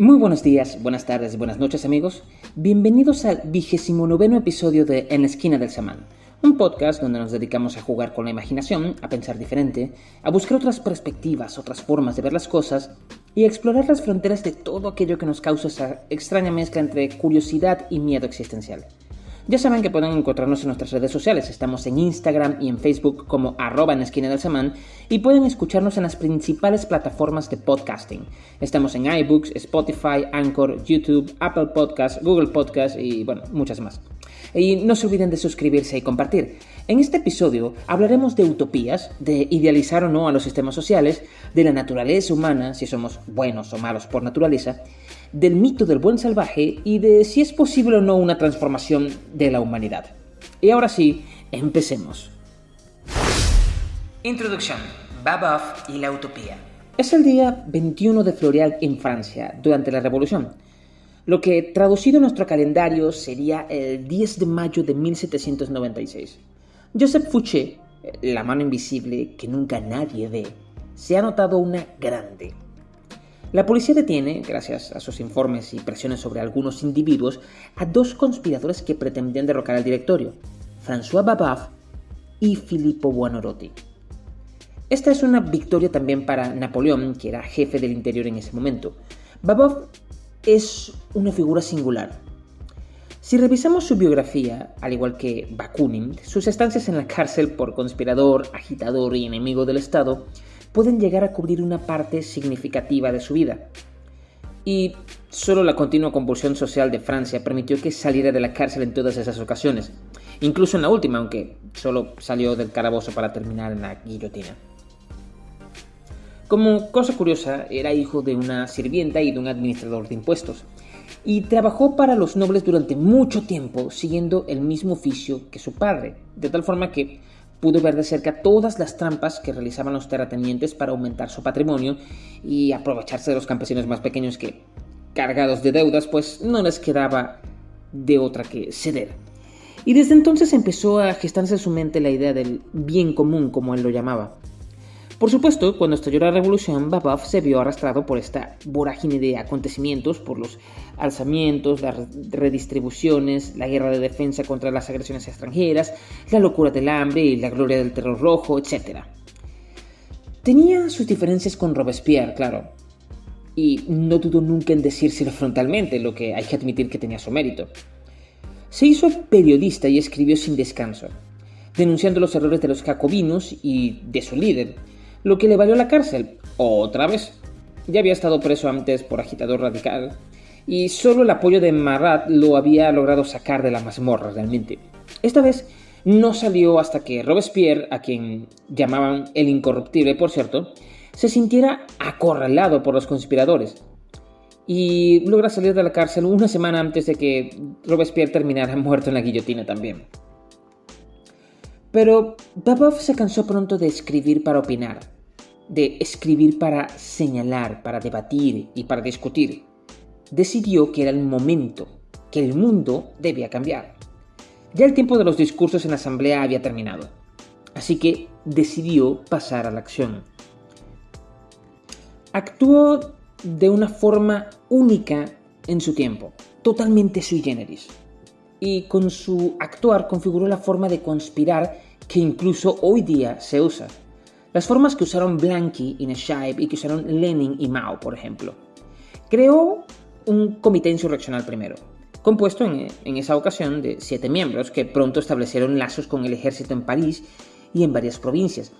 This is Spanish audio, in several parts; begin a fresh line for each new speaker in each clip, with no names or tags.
Muy buenos días, buenas tardes, buenas noches amigos. Bienvenidos al vigésimo noveno episodio de En la esquina del samán, un podcast donde nos dedicamos a jugar con la imaginación, a pensar diferente, a buscar otras perspectivas, otras formas de ver las cosas y a explorar las fronteras de todo aquello que nos causa esa extraña mezcla entre curiosidad y miedo existencial. Ya saben que pueden encontrarnos en nuestras redes sociales, estamos en Instagram y en Facebook como arroba en esquina del semán y pueden escucharnos en las principales plataformas de podcasting. Estamos en iBooks, Spotify, Anchor, YouTube, Apple Podcasts, Google Podcasts y bueno, muchas más. Y no se olviden de suscribirse y compartir. En este episodio hablaremos de utopías, de idealizar o no a los sistemas sociales, de la naturaleza humana, si somos buenos o malos por naturaleza, del mito del buen salvaje y de si es posible o no una transformación de la humanidad. Y ahora sí, empecemos. Introducción. Baboff y la utopía. Es el día 21 de Floreal en Francia, durante la Revolución lo que traducido en nuestro calendario sería el 10 de mayo de 1796. Joseph Fouché, la mano invisible que nunca nadie ve, se ha notado una grande. La policía detiene, gracias a sus informes y presiones sobre algunos individuos, a dos conspiradores que pretendían derrocar al directorio, François Babeuf y Filippo Buonarroti. Esta es una victoria también para Napoleón, que era jefe del interior en ese momento. Babeuf es una figura singular. Si revisamos su biografía, al igual que Bakunin, sus estancias en la cárcel por conspirador, agitador y enemigo del Estado pueden llegar a cubrir una parte significativa de su vida. Y solo la continua convulsión social de Francia permitió que saliera de la cárcel en todas esas ocasiones, incluso en la última, aunque solo salió del calabozo para terminar en la guillotina. Como cosa curiosa, era hijo de una sirvienta y de un administrador de impuestos, y trabajó para los nobles durante mucho tiempo siguiendo el mismo oficio que su padre, de tal forma que pudo ver de cerca todas las trampas que realizaban los terratenientes para aumentar su patrimonio y aprovecharse de los campesinos más pequeños que, cargados de deudas, pues no les quedaba de otra que ceder. Y desde entonces empezó a gestarse en su mente la idea del bien común, como él lo llamaba. Por supuesto, cuando estalló la revolución, Babov se vio arrastrado por esta vorágine de acontecimientos, por los alzamientos, las redistribuciones, la guerra de defensa contra las agresiones extranjeras, la locura del hambre y la gloria del terror rojo, etc. Tenía sus diferencias con Robespierre, claro, y no dudó nunca en decírselo frontalmente, lo que hay que admitir que tenía su mérito. Se hizo periodista y escribió sin descanso, denunciando los errores de los jacobinos y de su líder, lo que le valió la cárcel, otra vez. Ya había estado preso antes por agitador radical, y solo el apoyo de Marat lo había logrado sacar de la mazmorra realmente. Esta vez no salió hasta que Robespierre, a quien llamaban el incorruptible por cierto, se sintiera acorralado por los conspiradores y logra salir de la cárcel una semana antes de que Robespierre terminara muerto en la guillotina también. Pero Babov se cansó pronto de escribir para opinar, de escribir para señalar, para debatir y para discutir. Decidió que era el momento, que el mundo debía cambiar. Ya el tiempo de los discursos en la asamblea había terminado, así que decidió pasar a la acción. Actuó de una forma única en su tiempo, totalmente sui generis y con su actuar configuró la forma de conspirar que incluso hoy día se usa. Las formas que usaron Blanqui y Neshaib y que usaron Lenin y Mao, por ejemplo. Creó un comité insurreccional primero, compuesto en esa ocasión de siete miembros que pronto establecieron lazos con el ejército en París y en varias provincias,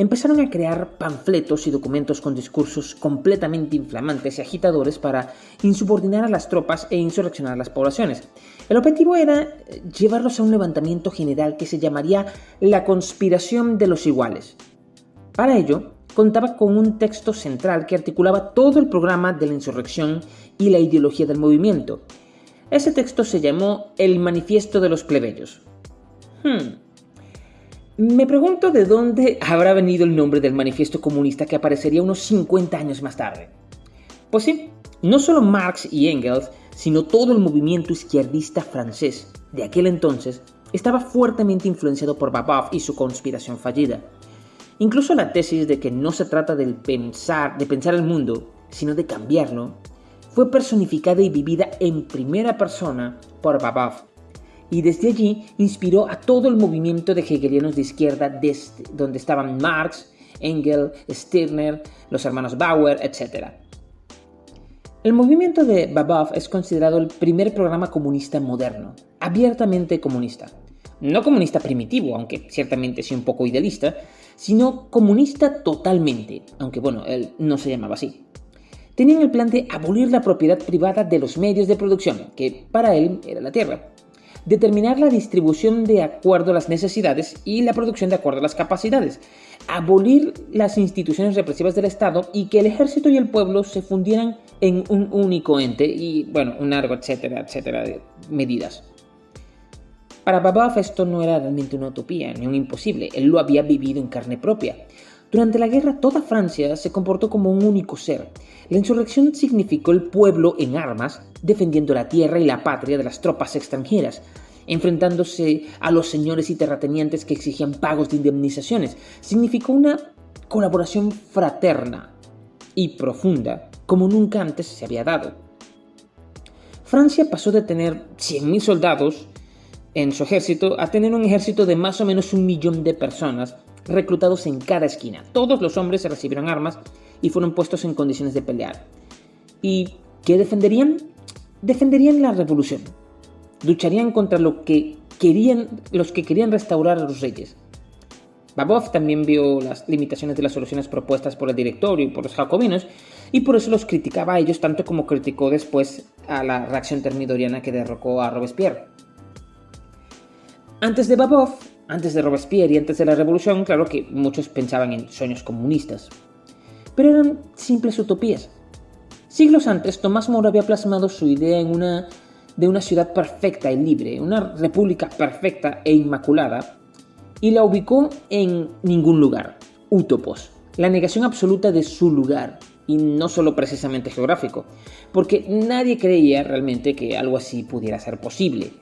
empezaron a crear panfletos y documentos con discursos completamente inflamantes y agitadores para insubordinar a las tropas e insurreccionar a las poblaciones. El objetivo era llevarlos a un levantamiento general que se llamaría la conspiración de los iguales. Para ello, contaba con un texto central que articulaba todo el programa de la insurrección y la ideología del movimiento. Ese texto se llamó el Manifiesto de los Plebeyos. Hmm. Me pregunto de dónde habrá venido el nombre del manifiesto comunista que aparecería unos 50 años más tarde. Pues sí, no solo Marx y Engels, sino todo el movimiento izquierdista francés de aquel entonces estaba fuertemente influenciado por Babov y su conspiración fallida. Incluso la tesis de que no se trata de pensar, el mundo, sino de cambiarlo, fue personificada y vivida en primera persona por Babov, y desde allí inspiró a todo el movimiento de hegelianos de izquierda desde donde estaban Marx, Engels, Stirner, los hermanos Bauer, etc. El movimiento de Babov es considerado el primer programa comunista moderno, abiertamente comunista. No comunista primitivo, aunque ciertamente sí un poco idealista, sino comunista totalmente, aunque bueno, él no se llamaba así. Tenían el plan de abolir la propiedad privada de los medios de producción, que para él era la tierra, determinar la distribución de acuerdo a las necesidades y la producción de acuerdo a las capacidades, abolir las instituciones represivas del Estado y que el ejército y el pueblo se fundieran en un único ente y, bueno, un largo, etcétera, etcétera, de medidas. Para Babaf esto no era realmente una utopía ni un imposible, él lo había vivido en carne propia. Durante la guerra toda Francia se comportó como un único ser. La insurrección significó el pueblo en armas defendiendo la tierra y la patria de las tropas extranjeras, enfrentándose a los señores y terratenientes que exigían pagos de indemnizaciones. Significó una colaboración fraterna y profunda como nunca antes se había dado. Francia pasó de tener 100.000 soldados en su ejército a tener un ejército de más o menos un millón de personas reclutados en cada esquina. Todos los hombres recibieron armas y fueron puestos en condiciones de pelear. ¿Y qué defenderían? Defenderían la revolución. Lucharían contra lo que querían, los que querían restaurar a los reyes. Babov también vio las limitaciones de las soluciones propuestas por el directorio y por los jacobinos, y por eso los criticaba a ellos tanto como criticó después a la reacción termidoriana que derrocó a Robespierre. Antes de Babov, antes de Robespierre y antes de la revolución, claro que muchos pensaban en sueños comunistas. Pero eran simples utopías. Siglos antes, Tomás Moro había plasmado su idea en una, de una ciudad perfecta y libre, una república perfecta e inmaculada, y la ubicó en ningún lugar, utopos, la negación absoluta de su lugar, y no solo precisamente geográfico, porque nadie creía realmente que algo así pudiera ser posible.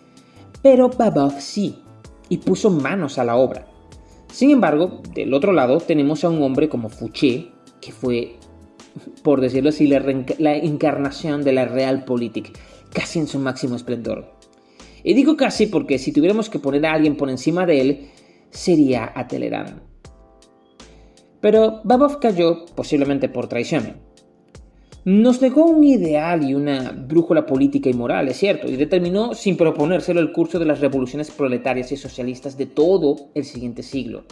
Pero Babov sí, y puso manos a la obra. Sin embargo, del otro lado tenemos a un hombre como Fouché, que fue, por decirlo así, la, encarnación de la realpolitik, casi en su máximo esplendor. Y digo casi porque si tuviéramos que poner a alguien por encima de él, sería a Telerán. Pero Babov cayó posiblemente por traición nos dejó un ideal y una brújula política y moral, es cierto, y determinó sin proponérselo el curso de las revoluciones proletarias y socialistas de todo el siguiente siglo.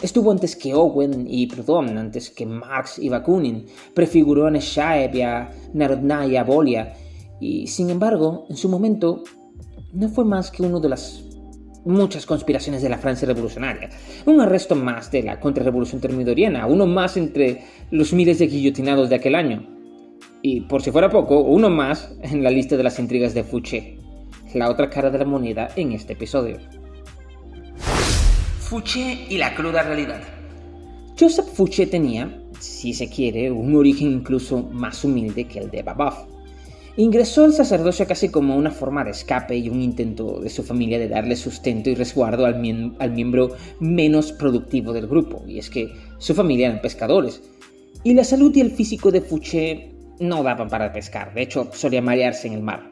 Estuvo antes que Owen y Proudhon, antes que Marx y Bakunin, prefiguró a Neshaev y a Narodnaya y a Bolia, y sin embargo, en su momento, no fue más que uno de las muchas conspiraciones de la Francia revolucionaria. Un arresto más de la contrarrevolución termidoriana, uno más entre los miles de guillotinados de aquel año. Y por si fuera poco, uno más en la lista de las intrigas de Fouché, la otra cara de la moneda en este episodio. Fouché y la cruda realidad. Joseph Fouché tenía, si se quiere, un origen incluso más humilde que el de Babov. Ingresó al sacerdocio casi como una forma de escape y un intento de su familia de darle sustento y resguardo al, miembro menos productivo del grupo, y es que su familia eran pescadores. Y la salud y el físico de Fouché no daban para pescar, de hecho solía marearse en el mar.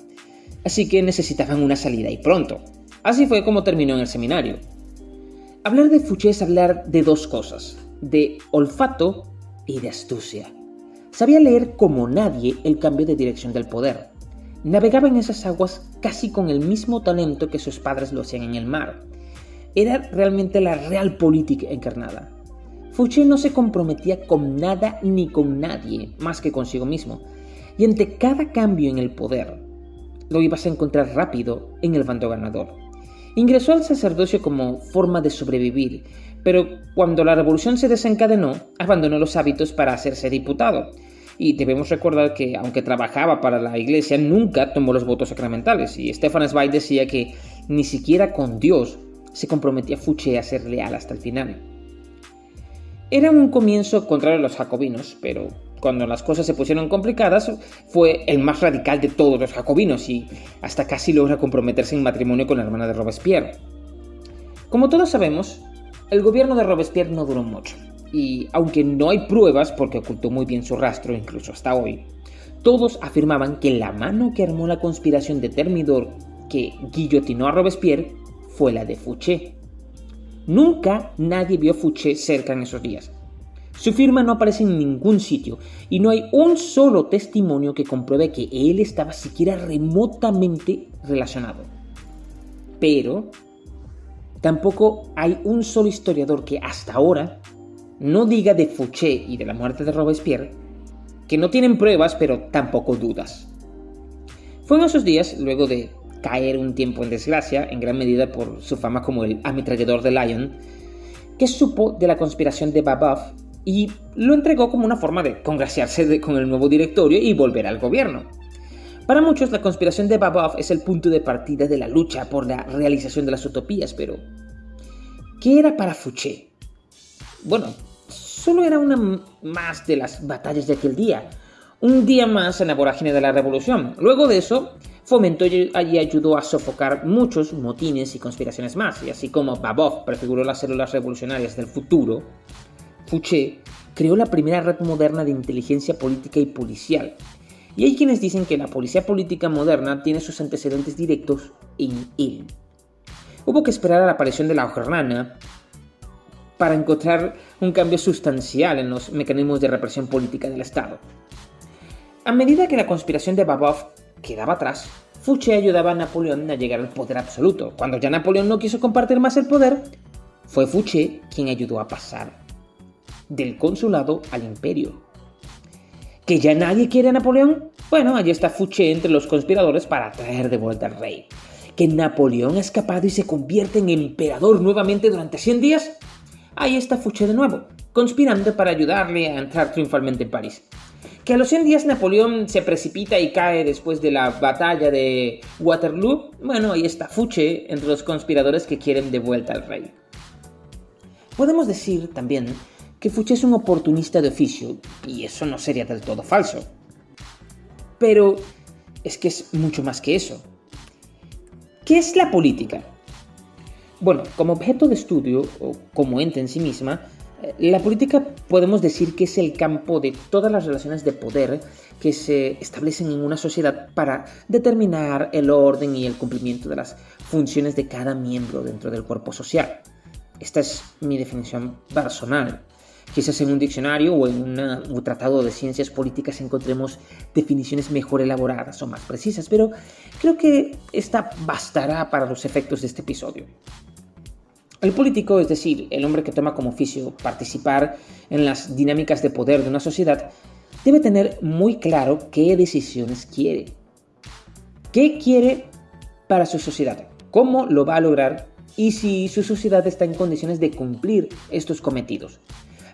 Así que necesitaban una salida y pronto. Así fue como terminó en el seminario. Hablar de Fouché es hablar de dos cosas, de olfato y de astucia. Sabía leer como nadie el cambio de dirección del poder. Navegaba en esas aguas casi con el mismo talento que sus padres lo hacían en el mar. Era realmente la realpolitik encarnada. Fouché no se comprometía con nada ni con nadie más que consigo mismo, y ante cada cambio en el poder, lo ibas a encontrar rápido en el bando ganador. Ingresó al sacerdocio como forma de sobrevivir, pero cuando la revolución se desencadenó, abandonó los hábitos para hacerse diputado, y debemos recordar que, aunque trabajaba para la iglesia, nunca tomó los votos sacramentales. Y Stefan Zweig decía que ni siquiera con Dios se comprometía Fouché a ser leal hasta el final. Era un comienzo contrario a los jacobinos, pero cuando las cosas se pusieron complicadas, fue el más radical de todos los jacobinos y hasta casi logra comprometerse en matrimonio con la hermana de Robespierre. Como todos sabemos, el gobierno de Robespierre no duró mucho y aunque no hay pruebas porque ocultó muy bien su rastro incluso hasta hoy, todos afirmaban que la mano que armó la conspiración de Termidor que guillotinó a Robespierre fue la de Fouché. Nunca nadie vio Fouché cerca en esos días. Su firma no aparece en ningún sitio y no hay un solo testimonio que compruebe que él estaba siquiera remotamente relacionado. Pero tampoco hay un solo historiador que hasta ahora no diga de Fouché y de la muerte de Robespierre, que no tienen pruebas pero tampoco dudas. Fue en esos días, luego de caer un tiempo en desgracia, en gran medida por su fama como el ametrallador de Lyon, que supo de la conspiración de Babeuf y lo entregó como una forma de congraciarse con el nuevo directorio y volver al gobierno. Para muchos, la conspiración de Babeuf es el punto de partida de la lucha por la realización de las utopías, pero ¿qué era para Fouché? Bueno, solo era una más de las batallas de aquel día, un día más en la vorágine de la revolución. Luego de eso, fomentó y ayudó a sofocar muchos motines y conspiraciones más, y así como Babov prefiguró las células revolucionarias del futuro, Fouché creó la primera red moderna de inteligencia política y policial. Y hay quienes dicen que la policía política moderna tiene sus antecedentes directos en él. Hubo que esperar a la aparición de la hojrana para encontrar un cambio sustancial en los mecanismos de represión política del Estado. A medida que la conspiración de Babov quedaba atrás, Fouché ayudaba a Napoleón a llegar al poder absoluto. Cuando ya Napoleón no quiso compartir más el poder, fue Fouché quien ayudó a pasar del consulado al imperio. ¿Que ya nadie quiere a Napoleón? Bueno, allí está Fouché entre los conspiradores para traer de vuelta al rey. ¿Que Napoleón ha escapado y se convierte en emperador nuevamente durante 100 días? Ahí está Fouché de nuevo, conspirando para ayudarle a entrar triunfalmente en París. Que a los 100 días Napoleón se precipita y cae después de la batalla de Waterloo, bueno, ahí está Fouché entre los conspiradores que quieren de vuelta al rey. Podemos decir también que Fouché es un oportunista de oficio, y eso no sería del todo falso. Pero es que es mucho más que eso. ¿Qué es la política? Bueno, como objeto de estudio, o como ente en sí misma, eh, la política podemos decir que es el campo de todas las relaciones de poder que se establecen en una sociedad para determinar el orden y el cumplimiento de las funciones de cada miembro dentro del cuerpo social. Esta es mi definición personal. Quizás en un diccionario o en un tratado de ciencias políticas encontremos definiciones mejor elaboradas o más precisas, pero creo que esta bastará para los efectos de este episodio. El político, es decir, el hombre que toma como oficio participar en las dinámicas de poder de una sociedad, debe tener muy claro qué decisiones quiere. ¿Qué quiere para su sociedad? ¿Cómo lo va a lograr? Y si su sociedad está en condiciones de cumplir estos cometidos.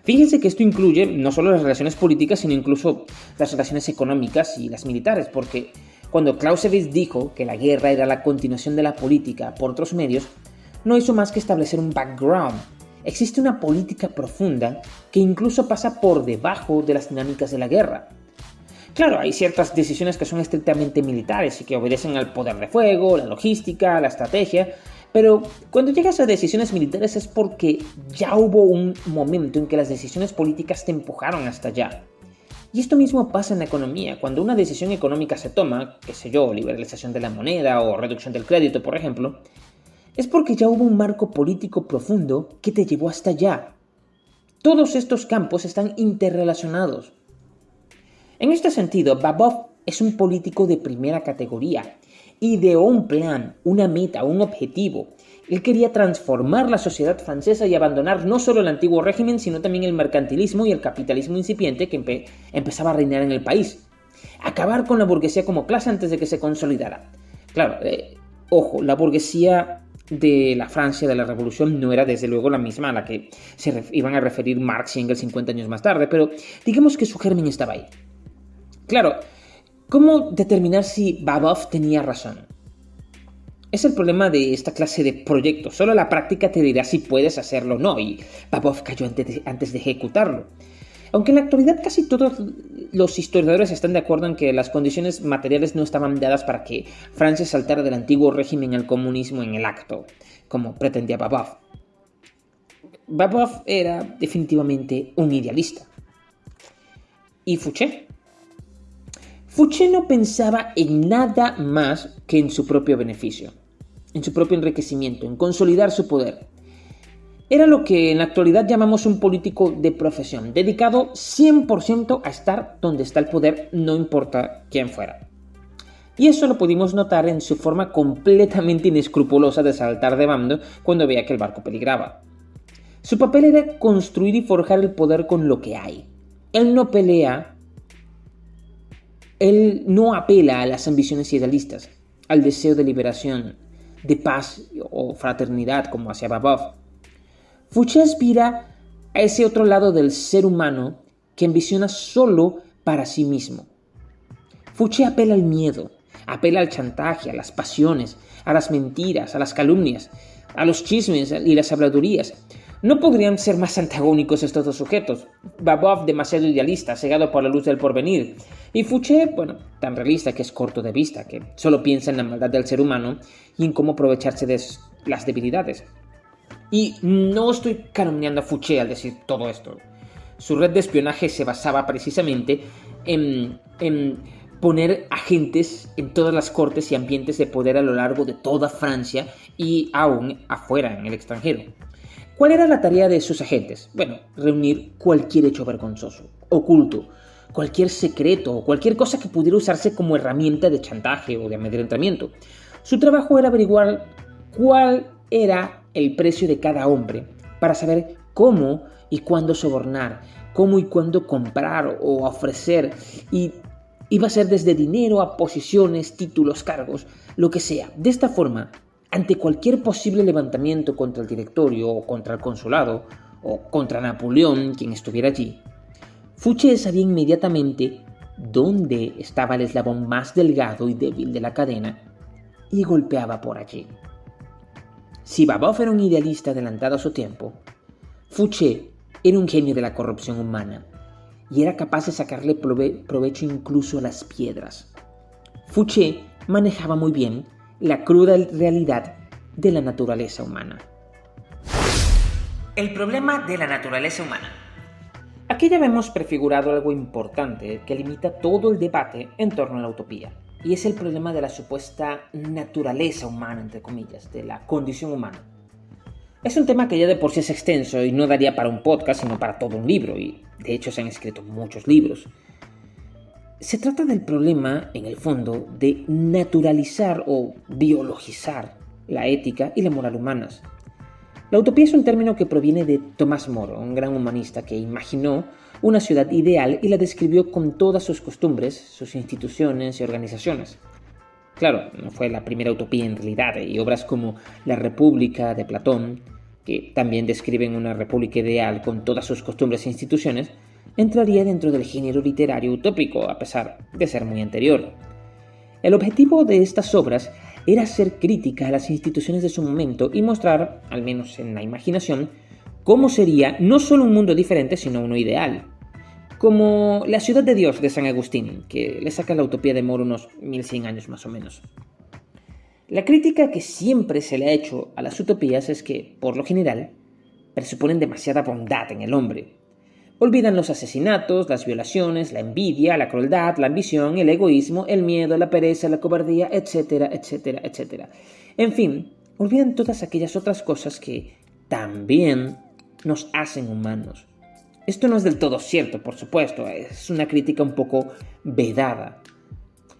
Fíjense que esto incluye no solo las relaciones políticas, sino incluso las relaciones económicas y las militares, porque cuando Clausewitz dijo que la guerra era la continuación de la política por otros medios, no hizo más que establecer un background. Existe una política profunda que incluso pasa por debajo de las dinámicas de la guerra. Claro, hay ciertas decisiones que son estrictamente militares y que obedecen al poder de fuego, la logística, la estrategia, pero cuando llegas a decisiones militares es porque ya hubo un momento en que las decisiones políticas te empujaron hasta allá. Y esto mismo pasa en la economía. Cuando una decisión económica se toma, qué sé yo, liberalización de la moneda o reducción del crédito, por ejemplo, es porque ya hubo un marco político profundo que te llevó hasta allá. Todos estos campos están interrelacionados. En este sentido, Babov es un político de primera categoría. Ideó un plan, una meta, un objetivo. Él quería transformar la sociedad francesa y abandonar no solo el antiguo régimen, sino también el mercantilismo y el capitalismo incipiente que empezaba a reinar en el país. Acabar con la burguesía como clase antes de que se consolidara. Claro, eh, ojo, la burguesía de la Francia de la Revolución no era desde luego la misma a la que se iban a referir Marx y Engels 50 años más tarde, pero digamos que su germen estaba ahí. Claro, ¿cómo determinar si Babov tenía razón? Es el problema de esta clase de proyectos. Solo la práctica te dirá si puedes hacerlo o no, y Babov cayó antes de ejecutarlo. Aunque en la actualidad casi todos los historiadores están de acuerdo en que las condiciones materiales no estaban dadas para que Francia saltara del antiguo régimen al comunismo en el acto, como pretendía Babov. Babov era definitivamente un idealista. ¿Y Fouché? Fouché no pensaba en nada más que en su propio beneficio, en su propio enriquecimiento, en consolidar su poder. Era lo que en la actualidad llamamos un político de profesión, dedicado 100% a estar donde está el poder, no importa quién fuera. Y eso lo pudimos notar en su forma completamente inescrupulosa de saltar de bando cuando veía que el barco peligraba. Su papel era construir y forjar el poder con lo que hay. Él no pelea él no apela a las ambiciones idealistas, al deseo de liberación, de paz o fraternidad como hacía Babov. Fouché aspira a ese otro lado del ser humano que ambiciona solo para sí mismo. Fouché apela al miedo, apela al chantaje, a las pasiones, a las mentiras, a las calumnias, a los chismes y las habladurías, no podrían ser más antagónicos estos dos sujetos. Babov demasiado idealista, cegado por la luz del porvenir, y Fouché, bueno, tan realista que es corto de vista, que solo piensa en la maldad del ser humano y en cómo aprovecharse de las debilidades. Y no estoy calumniando a Fouché al decir todo esto. Su red de espionaje se basaba precisamente en, en poner agentes en todas las cortes y ambientes de poder a lo largo de toda Francia y aún afuera, en el extranjero. ¿Cuál era la tarea de sus agentes? Bueno, reunir cualquier hecho vergonzoso, oculto, cualquier secreto o cualquier cosa que pudiera usarse como herramienta de chantaje o de amedrentamiento. Su trabajo era averiguar cuál era el precio de cada hombre para saber cómo y cuándo sobornar, cómo y cuándo comprar o ofrecer y iba a ser desde dinero a posiciones, títulos, cargos, lo que sea. De esta forma, ante cualquier posible levantamiento contra el directorio o contra el consulado o contra Napoleón, quien estuviera allí, Fouché sabía inmediatamente dónde estaba el eslabón más delgado y débil de la cadena y golpeaba por allí. Si Babov era un idealista adelantado a su tiempo, Fouché era un genio de la corrupción humana y era capaz de sacarle provecho incluso a las piedras. Fouché manejaba muy bien la cruda realidad de la naturaleza humana. El problema de la naturaleza humana. Aquí ya vemos prefigurado algo importante que limita todo el debate en torno a la utopía, y es el problema de la supuesta naturaleza humana, entre comillas, de la condición humana. Es un tema que ya de por sí es extenso y no daría para un podcast, sino para todo un libro, y de hecho se han escrito muchos libros. Se trata del problema, en el fondo, de naturalizar o biologizar la ética y la moral humanas. La utopía es un término que proviene de Tomás Moro, un gran humanista que imaginó una ciudad ideal y la describió con todas sus costumbres, sus instituciones y organizaciones. Claro, no fue la primera utopía en realidad, y obras como La República de Platón, que también describen una república ideal con todas sus costumbres e instituciones, entraría dentro del género literario utópico, a pesar de ser muy anterior. El objetivo de estas obras era hacer crítica a las instituciones de su momento y mostrar, al menos en la imaginación, cómo sería no solo un mundo diferente, sino uno ideal. Como la ciudad de Dios de San Agustín, que le saca la utopía de Moro unos 1100 años más o menos. La crítica que siempre se le ha hecho a las utopías es que, por lo general, presuponen demasiada bondad en el hombre, Olvidan los asesinatos, las violaciones, la envidia, la crueldad, la ambición, el egoísmo, el miedo, la pereza, la cobardía, etcétera, etcétera, etcétera. En fin, olvidan todas aquellas otras cosas que también nos hacen humanos. Esto no es del todo cierto, por supuesto, es una crítica un poco vedada.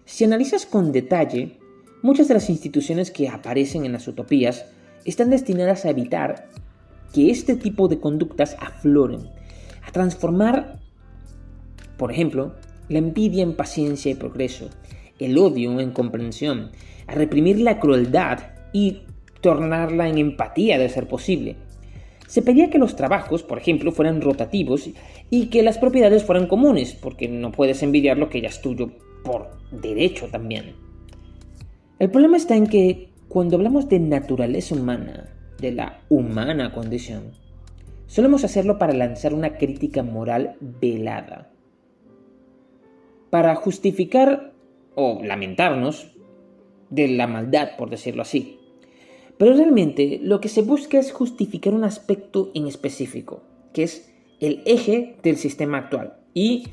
Si analizas con detalle, muchas de las instituciones que aparecen en las utopías están destinadas a evitar que este tipo de conductas afloren a transformar, por ejemplo, la envidia en paciencia y progreso, el odio en comprensión, a reprimir la crueldad y tornarla en empatía de ser posible. Se pedía que los trabajos, por ejemplo, fueran rotativos y que las propiedades fueran comunes, porque no puedes envidiar lo que ya es tuyo por derecho también. El problema está en que cuando hablamos de naturaleza humana, de la humana condición, Solemos hacerlo para lanzar una crítica moral velada. Para justificar o lamentarnos de la maldad, por decirlo así. Pero realmente lo que se busca es justificar un aspecto en específico, que es el eje del sistema actual. Y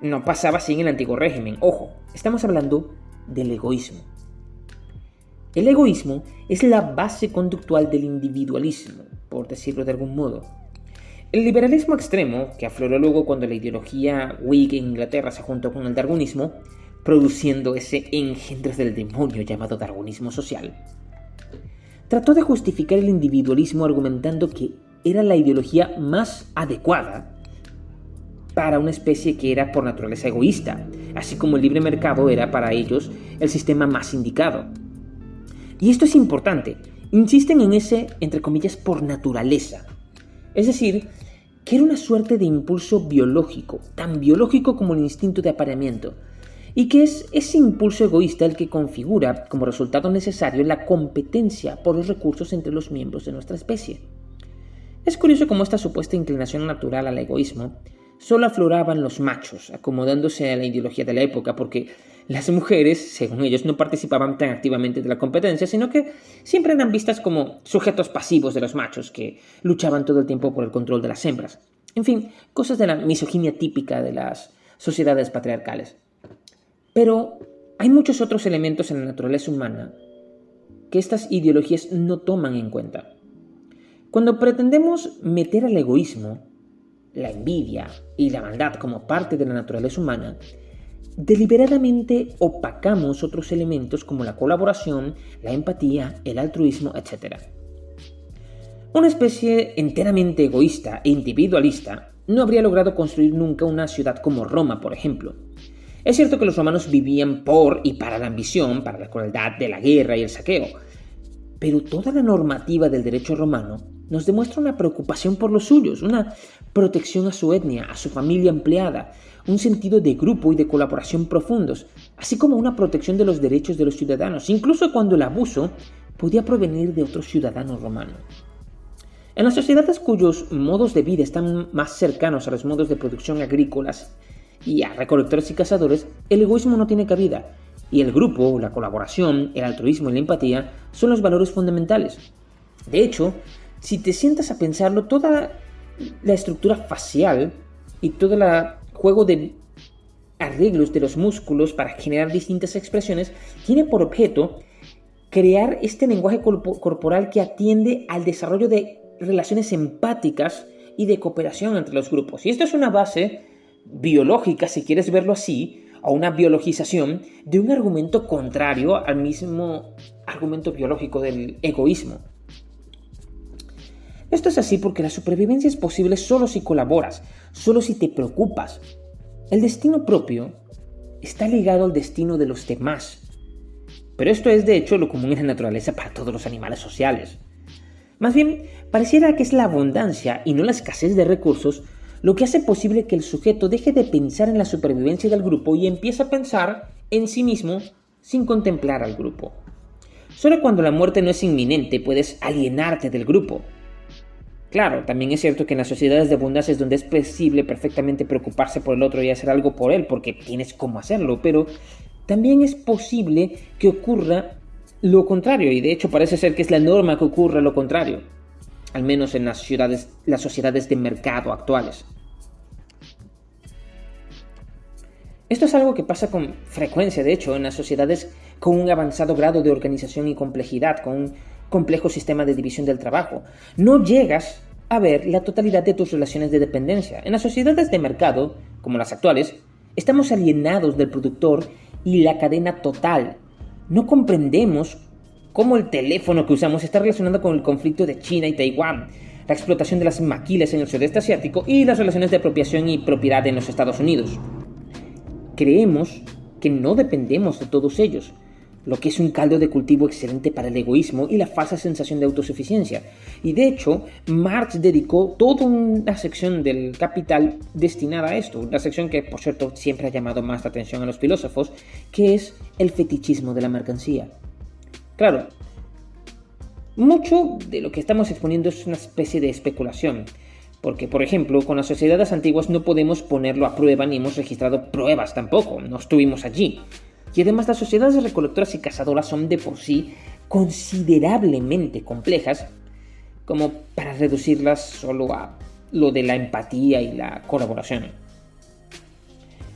no pasaba así en el antiguo régimen. Ojo, estamos hablando del egoísmo. El egoísmo es la base conductual del individualismo, por decirlo de algún modo. El liberalismo extremo, que afloró luego cuando la ideología Whig en Inglaterra se juntó con el darwinismo, produciendo ese engendro del demonio llamado darwinismo social, trató de justificar el individualismo argumentando que era la ideología más adecuada para una especie que era por naturaleza egoísta, así como el libre mercado era para ellos el sistema más indicado. Y esto es importante, insisten en ese, entre comillas, por naturaleza. Es decir, que era una suerte de impulso biológico, tan biológico como el instinto de apareamiento, y que es ese impulso egoísta el que configura como resultado necesario la competencia por los recursos entre los miembros de nuestra especie. Es curioso cómo esta supuesta inclinación natural al egoísmo solo afloraban los machos, acomodándose a la ideología de la época, porque las mujeres, según ellos, no participaban tan activamente de la competencia, sino que siempre eran vistas como sujetos pasivos de los machos, que luchaban todo el tiempo por el control de las hembras. En fin, cosas de la misoginia típica de las sociedades patriarcales. Pero hay muchos otros elementos en la naturaleza humana que estas ideologías no toman en cuenta. Cuando pretendemos meter al egoísmo, la envidia y la maldad como parte de la naturaleza humana, deliberadamente opacamos otros elementos como la colaboración, la empatía, el altruismo, etc. Una especie enteramente egoísta e individualista no habría logrado construir nunca una ciudad como Roma, por ejemplo, es cierto que los romanos vivían por y para la ambición, para la crueldad de la guerra y el saqueo, pero toda la normativa del derecho romano nos demuestra una preocupación por los suyos, una protección a su etnia, a su familia empleada, un sentido de grupo y de colaboración profundos, así como una protección de los derechos de los ciudadanos, incluso cuando el abuso podía provenir de otro ciudadano romano. En las sociedades cuyos modos de vida están más cercanos a los modos de producción agrícolas y a recolectores y cazadores, el egoísmo no tiene cabida, y el grupo, la colaboración, el altruismo y la empatía son los valores fundamentales. De hecho, si te sientas a pensarlo, toda la estructura facial y todo el juego de arreglos de los músculos para generar distintas expresiones tiene por objeto crear este lenguaje corporal que atiende al desarrollo de relaciones empáticas y de cooperación entre los grupos. Y esto es una base biológica, si quieres verlo así, o una biologización de un argumento contrario al mismo argumento biológico del egoísmo. Esto es así porque la supervivencia es posible solo si colaboras, solo si te preocupas. El destino propio está ligado al destino de los demás. Pero esto es de hecho lo común en la naturaleza para todos los animales sociales. Más bien, pareciera que es la abundancia y no la escasez de recursos lo que hace posible que el sujeto deje de pensar en la supervivencia del grupo y empiece a pensar en sí mismo sin contemplar al grupo. Solo cuando la muerte no es inminente puedes alienarte del grupo. Claro, también es cierto que en las sociedades de abundancia es donde es posible perfectamente preocuparse por el otro y hacer algo por él porque tienes cómo hacerlo, pero también es posible que ocurra lo contrario y de hecho parece ser que es la norma que ocurra lo contrario al menos en las, las sociedades de mercado actuales. Esto es algo que pasa con frecuencia, de hecho, en las sociedades con un avanzado grado de organización y complejidad, con un complejo sistema de división del trabajo. No llegas a ver la totalidad de tus relaciones de dependencia. En las sociedades de mercado, como las actuales, estamos alienados del productor y la cadena total. No comprendemos cómo el teléfono que usamos está relacionado con el conflicto de China y Taiwán, la explotación de las maquilas en el sudeste asiático y las relaciones de apropiación y propiedad en los Estados Unidos. Creemos que no dependemos de todos ellos, lo que es un caldo de cultivo excelente para el egoísmo y la falsa sensación de autosuficiencia. Y de hecho, Marx dedicó toda una sección del Capital destinada a esto, una sección que por cierto siempre ha llamado más la atención a los filósofos, que es el fetichismo de la mercancía. Claro, mucho de lo que estamos exponiendo es una especie de especulación, porque por ejemplo con las sociedades antiguas no podemos ponerlo a prueba ni hemos registrado pruebas tampoco, no estuvimos allí. Y además las sociedades recolectoras y cazadoras son de por sí considerablemente complejas como para reducirlas solo a lo de la empatía y la colaboración.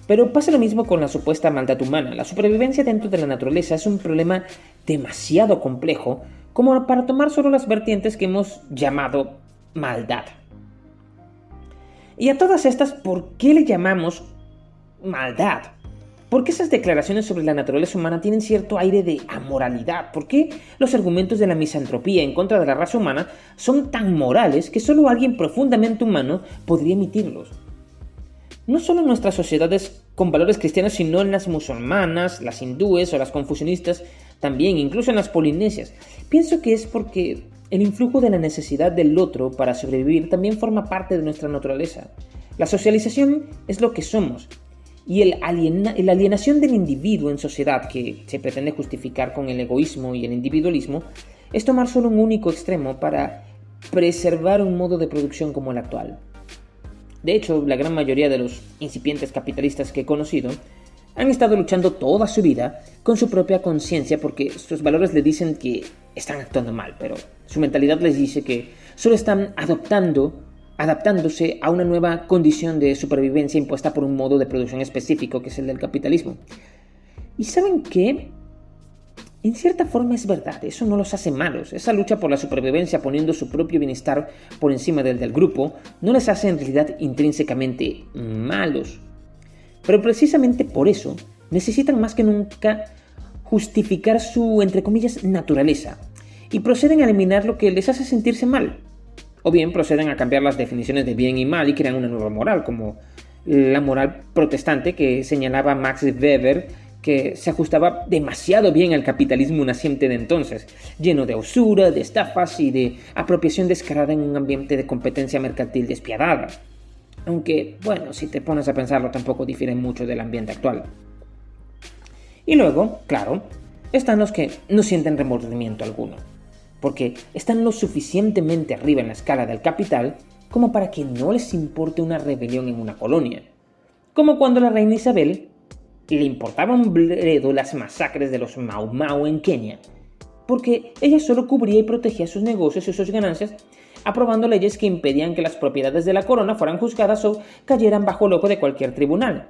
Pero pasa lo mismo con la supuesta maldad humana. La supervivencia dentro de la naturaleza es un problema demasiado complejo como para tomar solo las vertientes que hemos llamado maldad. Y a todas estas, ¿por qué le llamamos maldad? ¿Por qué esas declaraciones sobre la naturaleza humana tienen cierto aire de amoralidad? ¿Por qué los argumentos de la misantropía en contra de la raza humana son tan morales que solo alguien profundamente humano podría emitirlos? no solo en nuestras sociedades con valores cristianos, sino en las musulmanas, las hindúes o las confucionistas, también, incluso en las polinesias. Pienso que es porque el influjo de la necesidad del otro para sobrevivir también forma parte de nuestra naturaleza. La socialización es lo que somos, y el la alienación del individuo en sociedad que se pretende justificar con el egoísmo y el individualismo es tomar solo un único extremo para preservar un modo de producción como el actual. De hecho, la gran mayoría de los incipientes capitalistas que he conocido han estado luchando toda su vida con su propia conciencia porque sus valores le dicen que están actuando mal, pero su mentalidad les dice que solo están adoptando, adaptándose a una nueva condición de supervivencia impuesta por un modo de producción específico que es el del capitalismo. ¿Y saben qué? En cierta forma es verdad, eso no los hace malos. Esa lucha por la supervivencia poniendo su propio bienestar por encima del del grupo no les hace en realidad intrínsecamente malos. Pero precisamente por eso necesitan más que nunca justificar su, entre comillas, naturaleza y proceden a eliminar lo que les hace sentirse mal. O bien proceden a cambiar las definiciones de bien y mal y crean una nueva moral, como la moral protestante que señalaba Max Weber que se ajustaba demasiado bien al capitalismo naciente de entonces, lleno de usura, de estafas y de apropiación descarada en un ambiente de competencia mercantil despiadada. Aunque, bueno, si te pones a pensarlo tampoco difiere mucho del ambiente actual. Y luego, claro, están los que no sienten remordimiento alguno, porque están lo suficientemente arriba en la escala del capital como para que no les importe una rebelión en una colonia, como cuando la reina Isabel le importaba un bledo las masacres de los Mau Mau en Kenia, porque ella solo cubría y protegía sus negocios y sus ganancias, aprobando leyes que impedían que las propiedades de la corona fueran juzgadas o cayeran bajo el ojo de cualquier tribunal.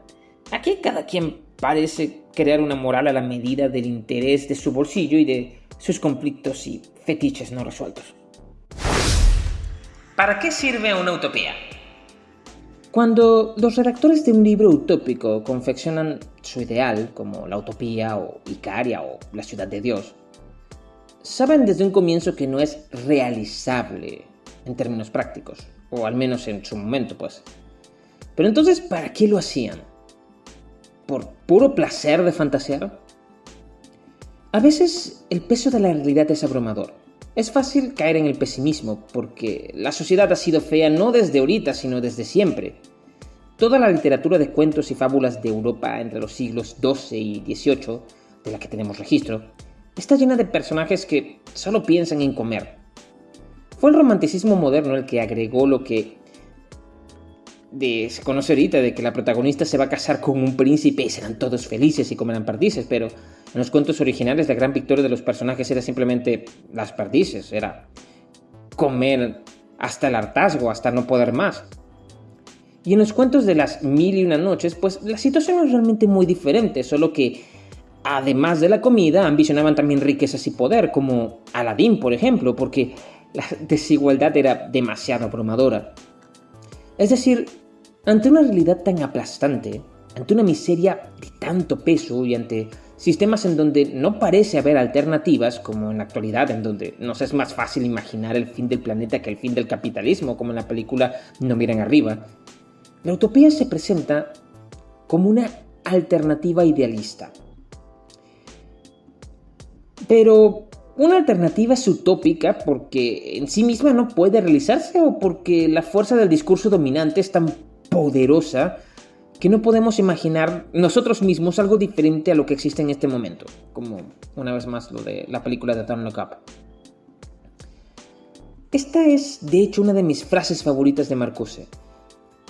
Aquí cada quien parece crear una moral a la medida del interés de su bolsillo y de sus conflictos y fetiches no resueltos. ¿Para qué sirve una utopía? Cuando los redactores de un libro utópico confeccionan su ideal, como la utopía o Icaria o la ciudad de Dios, saben desde un comienzo que no es realizable en términos prácticos, o al menos en su momento, pues. Pero entonces, ¿para qué lo hacían? ¿Por puro placer de fantasear? A veces el peso de la realidad es abrumador. Es fácil caer en el pesimismo, porque la sociedad ha sido fea no desde ahorita, sino desde siempre. Toda la literatura de cuentos y fábulas de Europa entre los siglos XII y XVIII, de la que tenemos registro, está llena de personajes que solo piensan en comer. Fue el romanticismo moderno el que agregó lo que se conoce ahorita, de que la protagonista se va a casar con un príncipe y serán todos felices y comerán perdices, pero en los cuentos originales la gran victoria de los personajes era simplemente las perdices, era comer hasta el hartazgo, hasta no poder más. Y en los cuentos de las mil y una noches, pues la situación es realmente muy diferente, solo que además de la comida ambicionaban también riquezas y poder, como Aladín, por ejemplo, porque la desigualdad era demasiado abrumadora. Es decir, ante una realidad tan aplastante, ante una miseria de tanto peso y ante sistemas en donde no parece haber alternativas, como en la actualidad, en donde nos es más fácil imaginar el fin del planeta que el fin del capitalismo, como en la película No miren arriba, la utopía se presenta como una alternativa idealista. Pero una alternativa es utópica porque en sí misma no puede realizarse o porque la fuerza del discurso dominante es tan poderosa que no podemos imaginar nosotros mismos algo diferente a lo que existe en este momento, como una vez más lo de la película de Don't Look Up. Esta es, de hecho, una de mis frases favoritas de Marcuse.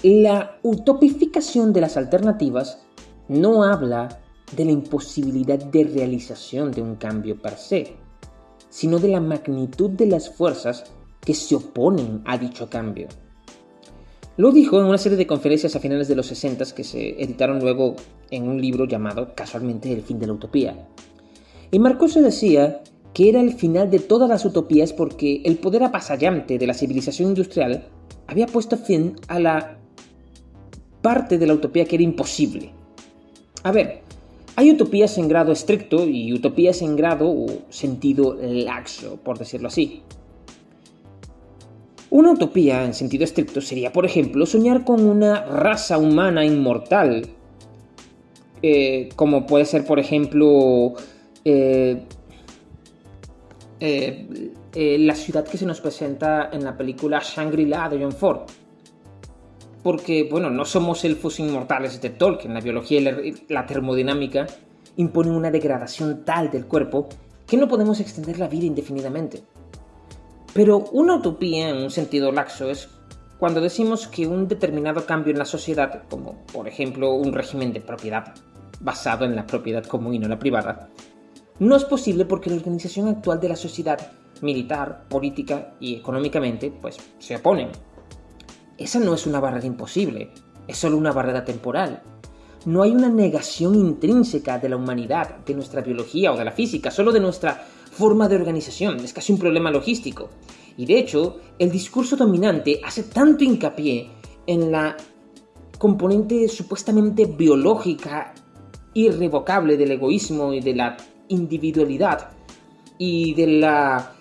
La utopificación de las alternativas no habla de la imposibilidad de realización de un cambio per se, sino de la magnitud de las fuerzas que se oponen a dicho cambio. Lo dijo en una serie de conferencias a finales de los 60 que se editaron luego en un libro llamado casualmente El fin de la utopía. Y Marcuse decía que era el final de todas las utopías porque el poder apasallante de la civilización industrial había puesto fin a la parte de la utopía que era imposible. A ver, hay utopías en grado estricto y utopías en grado o sentido laxo, por decirlo así. Una utopía en sentido estricto sería, por ejemplo, soñar con una raza humana inmortal, eh, como puede ser, por ejemplo, eh, eh, la ciudad que se nos presenta en la película Shangri-La de John Ford. Porque, bueno, no somos elfos inmortales de Tolkien, la biología y la termodinámica imponen una degradación tal del cuerpo que no podemos extender la vida indefinidamente. Pero una utopía en un sentido laxo es cuando decimos que un determinado cambio en la sociedad, como por ejemplo un régimen de propiedad basado en la propiedad común y no la privada, no es posible porque la organización actual de la sociedad, militar, política y económicamente, pues se oponen. Esa no es una barrera imposible, es solo una barrera temporal. No hay una negación intrínseca de la humanidad, de nuestra biología o de la física, solo de nuestra forma de organización, es casi un problema logístico. Y de hecho, el discurso dominante hace tanto hincapié en la componente supuestamente biológica irrevocable del egoísmo y de la individualidad y de la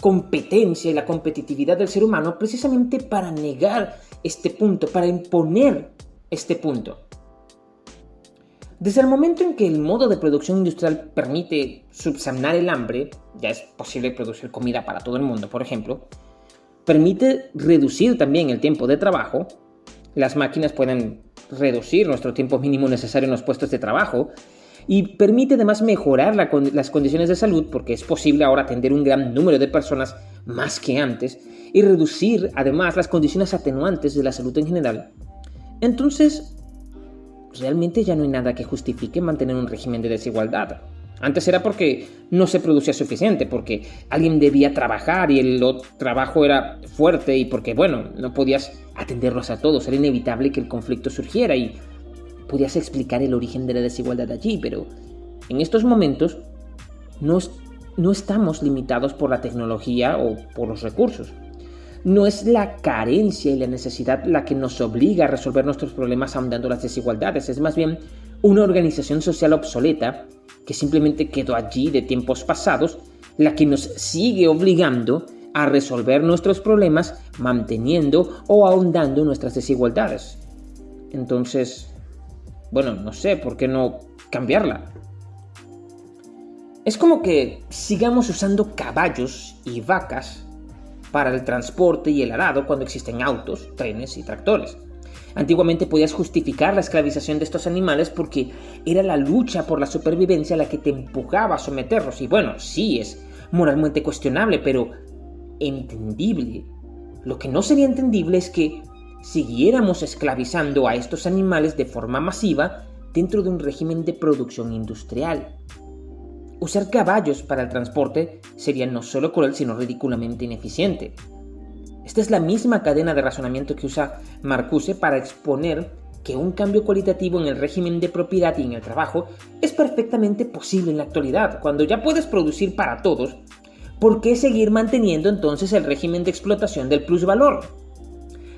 competencia y la competitividad del ser humano precisamente para negar este punto, para imponer este punto. Desde el momento en que el modo de producción industrial permite subsanar el hambre, ya es posible producir comida para todo el mundo, por ejemplo, permite reducir también el tiempo de trabajo, las máquinas pueden reducir nuestro tiempo mínimo necesario en los puestos de trabajo, y permite además mejorar las condiciones de salud porque es posible ahora atender un gran número de personas más que antes y reducir además las condiciones atenuantes de la salud en general. Entonces, realmente ya no hay nada que justifique mantener un régimen de desigualdad. Antes era porque no se producía suficiente, porque alguien debía trabajar y el trabajo era fuerte y porque, bueno, no podías atenderlos a todos. Era inevitable que el conflicto surgiera y podías explicar el origen de la desigualdad allí, pero en estos momentos no, no estamos limitados por la tecnología o por los recursos. No es la carencia y la necesidad la que nos obliga a resolver nuestros problemas ahondando las desigualdades, es más bien una organización social obsoleta que simplemente quedó allí de tiempos pasados, la que nos sigue obligando a resolver nuestros problemas manteniendo o ahondando nuestras desigualdades. Entonces, bueno, no sé, ¿por qué no cambiarla? Es como que sigamos usando caballos y vacas para el transporte y el arado cuando existen autos, trenes y tractores. Antiguamente podías justificar la esclavización de estos animales porque era la lucha por la supervivencia la que te empujaba a someterlos. Y bueno, sí es moralmente cuestionable, pero entendible. Lo que no sería entendible es que siguiéramos esclavizando a estos animales de forma masiva dentro de un régimen de producción industrial. Usar caballos para el transporte sería no solo cruel, sino ridículamente ineficiente. Esta es la misma cadena de razonamiento que usa Marcuse para exponer que un cambio cualitativo en el régimen de propiedad y en el trabajo es perfectamente posible en la actualidad, cuando ya puedes producir para todos. ¿Por qué seguir manteniendo entonces el régimen de explotación del plusvalor?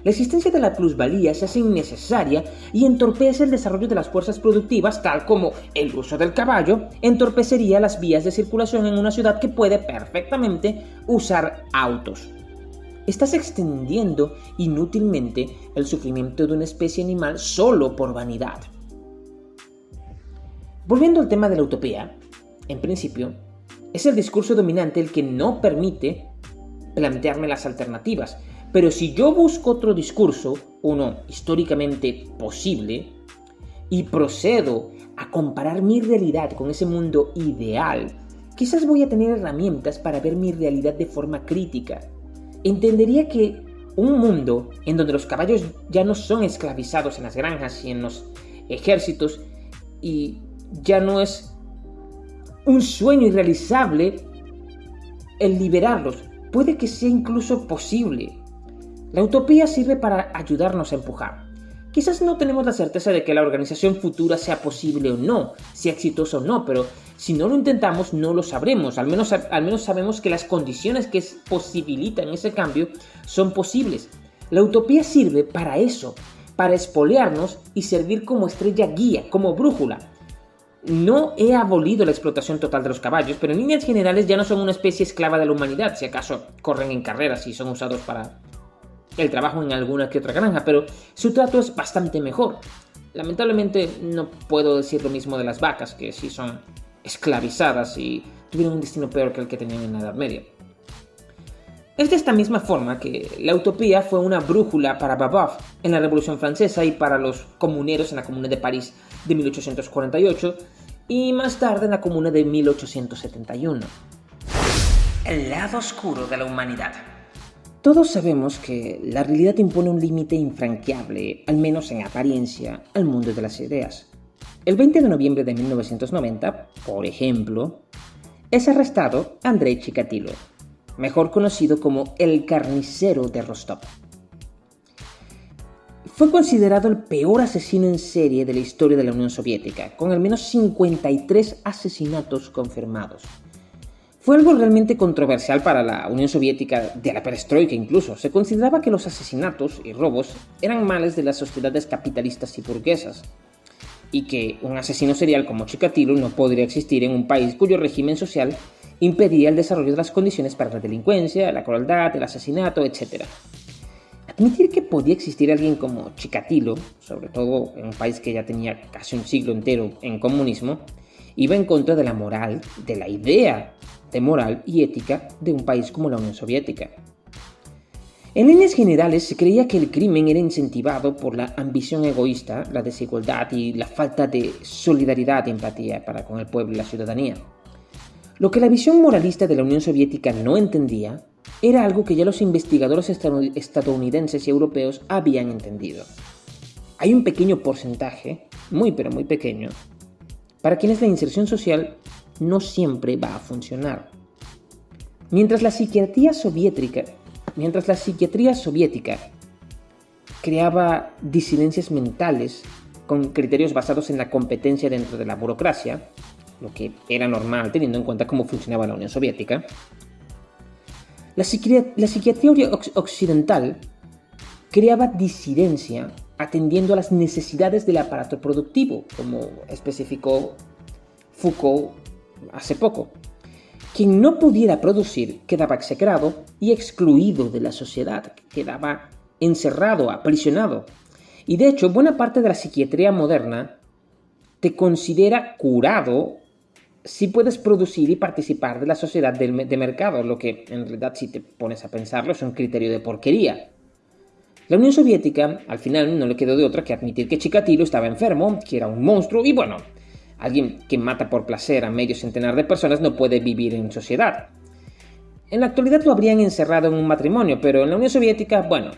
La existencia de la plusvalía se hace innecesaria y entorpece el desarrollo de las fuerzas productivas, tal como el uso del caballo entorpecería las vías de circulación en una ciudad que puede perfectamente usar autos. Estás extendiendo inútilmente el sufrimiento de una especie animal solo por vanidad. Volviendo al tema de la utopía, en principio, es el discurso dominante el que no permite plantearme las alternativas, pero si yo busco otro discurso, uno históricamente posible, y procedo a comparar mi realidad con ese mundo ideal, quizás voy a tener herramientas para ver mi realidad de forma crítica. Entendería que un mundo en donde los caballos ya no son esclavizados en las granjas y en los ejércitos y ya no es un sueño irrealizable el liberarlos. Puede que sea incluso posible, La utopía sirve para ayudarnos a empujar. Quizás no tenemos la certeza de que la organización futura sea posible o no, sea exitosa o no, pero si no lo intentamos no lo sabremos. Al menos, al menos sabemos que las condiciones que posibilitan ese cambio son posibles. La utopía sirve para eso, para espolearnos y servir como estrella guía, como brújula. No he abolido la explotación total de los caballos, pero en líneas generales ya no son una especie esclava de la humanidad, si acaso corren en carreras y son usados para el trabajo en alguna que otra granja, pero su trato es bastante mejor. Lamentablemente no puedo decir lo mismo de las vacas, que sí son esclavizadas y tuvieron un destino peor que el que tenían en la Edad Media. Es de esta misma forma que la utopía fue una brújula para Babeuf en la Revolución Francesa y para los comuneros en la Comuna de París de 1848 y más tarde en la Comuna de 1871. El lado oscuro de la humanidad. Todos sabemos que la realidad impone un límite infranqueable, al menos en apariencia, al mundo de las ideas. El 20 de noviembre de 1990, por ejemplo, es arrestado Andrei Chikatilo, mejor conocido como el carnicero de Rostov. Fue considerado el peor asesino en serie de la historia de la Unión Soviética, con al menos 53 asesinatos confirmados. Fue algo realmente controversial para la Unión Soviética, de la perestroika incluso. Se consideraba que los asesinatos y robos eran males de las sociedades capitalistas y burguesas, y que un asesino serial como Chikatilo no podría existir en un país cuyo régimen social impedía el desarrollo de las condiciones para la delincuencia, la crueldad, el asesinato, etc. Admitir que podía existir alguien como Chikatilo, sobre todo en un país que ya tenía casi un siglo entero en comunismo, iba en contra de la moral, de la idea de moral y ética de un país como la Unión Soviética. En líneas generales se creía que el crimen era incentivado por la ambición egoísta, la desigualdad y la falta de solidaridad y empatía para con el pueblo y la ciudadanía. Lo que la visión moralista de la Unión Soviética no entendía era algo que ya los investigadores estadounidenses y europeos habían entendido. Hay un pequeño porcentaje, muy pero muy pequeño, para quienes la inserción social no siempre va a funcionar. Mientras la psiquiatría soviética Mientras la psiquiatría soviética creaba disidencias mentales con criterios basados en la competencia dentro de la burocracia, lo que era normal teniendo en cuenta cómo funcionaba la Unión Soviética, la, psiquiatría occidental creaba disidencia atendiendo a las necesidades del aparato productivo, como especificó Foucault hace poco. Quien no pudiera producir quedaba execrado y excluido de la sociedad, quedaba encerrado, aprisionado. Y de hecho, buena parte de la psiquiatría moderna te considera curado si puedes producir y participar de la sociedad de mercado, lo que en realidad si te pones a pensarlo es un criterio de porquería. La Unión Soviética al final no le quedó de otra que admitir que Chikatilo estaba enfermo, que era un monstruo y bueno, Alguien que mata por placer a medio centenar de personas no puede vivir en sociedad. En la actualidad lo habrían encerrado en un matrimonio, pero en la Unión Soviética, bueno,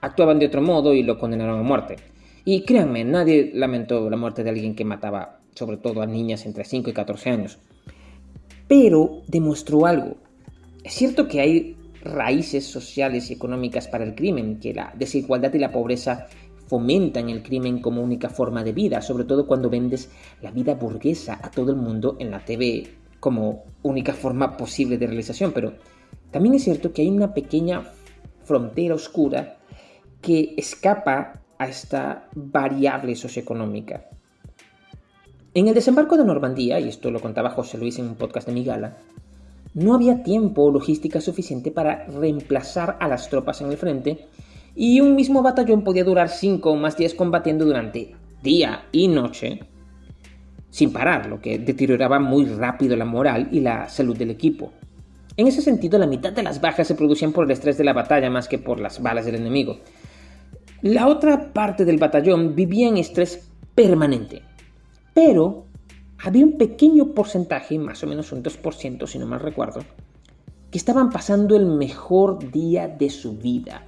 actuaban de otro modo y lo condenaron a muerte. Y créanme, nadie lamentó la muerte de alguien que mataba sobre todo a niñas entre 5 y 14 años. Pero demostró algo. Es cierto que hay raíces sociales y económicas para el crimen, que la desigualdad y la pobreza fomentan el crimen como única forma de vida, sobre todo cuando vendes la vida burguesa a todo el mundo en la TV como única forma posible de realización. Pero también es cierto que hay una pequeña frontera oscura que escapa a esta variable socioeconómica. En el desembarco de Normandía, y esto lo contaba José Luis en un podcast de Migala, no había tiempo o logística suficiente para reemplazar a las tropas en el frente y un mismo batallón podía durar 5 o más días combatiendo durante día y noche sin parar, lo que deterioraba muy rápido la moral y la salud del equipo. En ese sentido, la mitad de las bajas se producían por el estrés de la batalla más que por las balas del enemigo. La otra parte del batallón vivía en estrés permanente, pero había un pequeño porcentaje, más o menos un 2% si no mal recuerdo, que estaban pasando el mejor día de su vida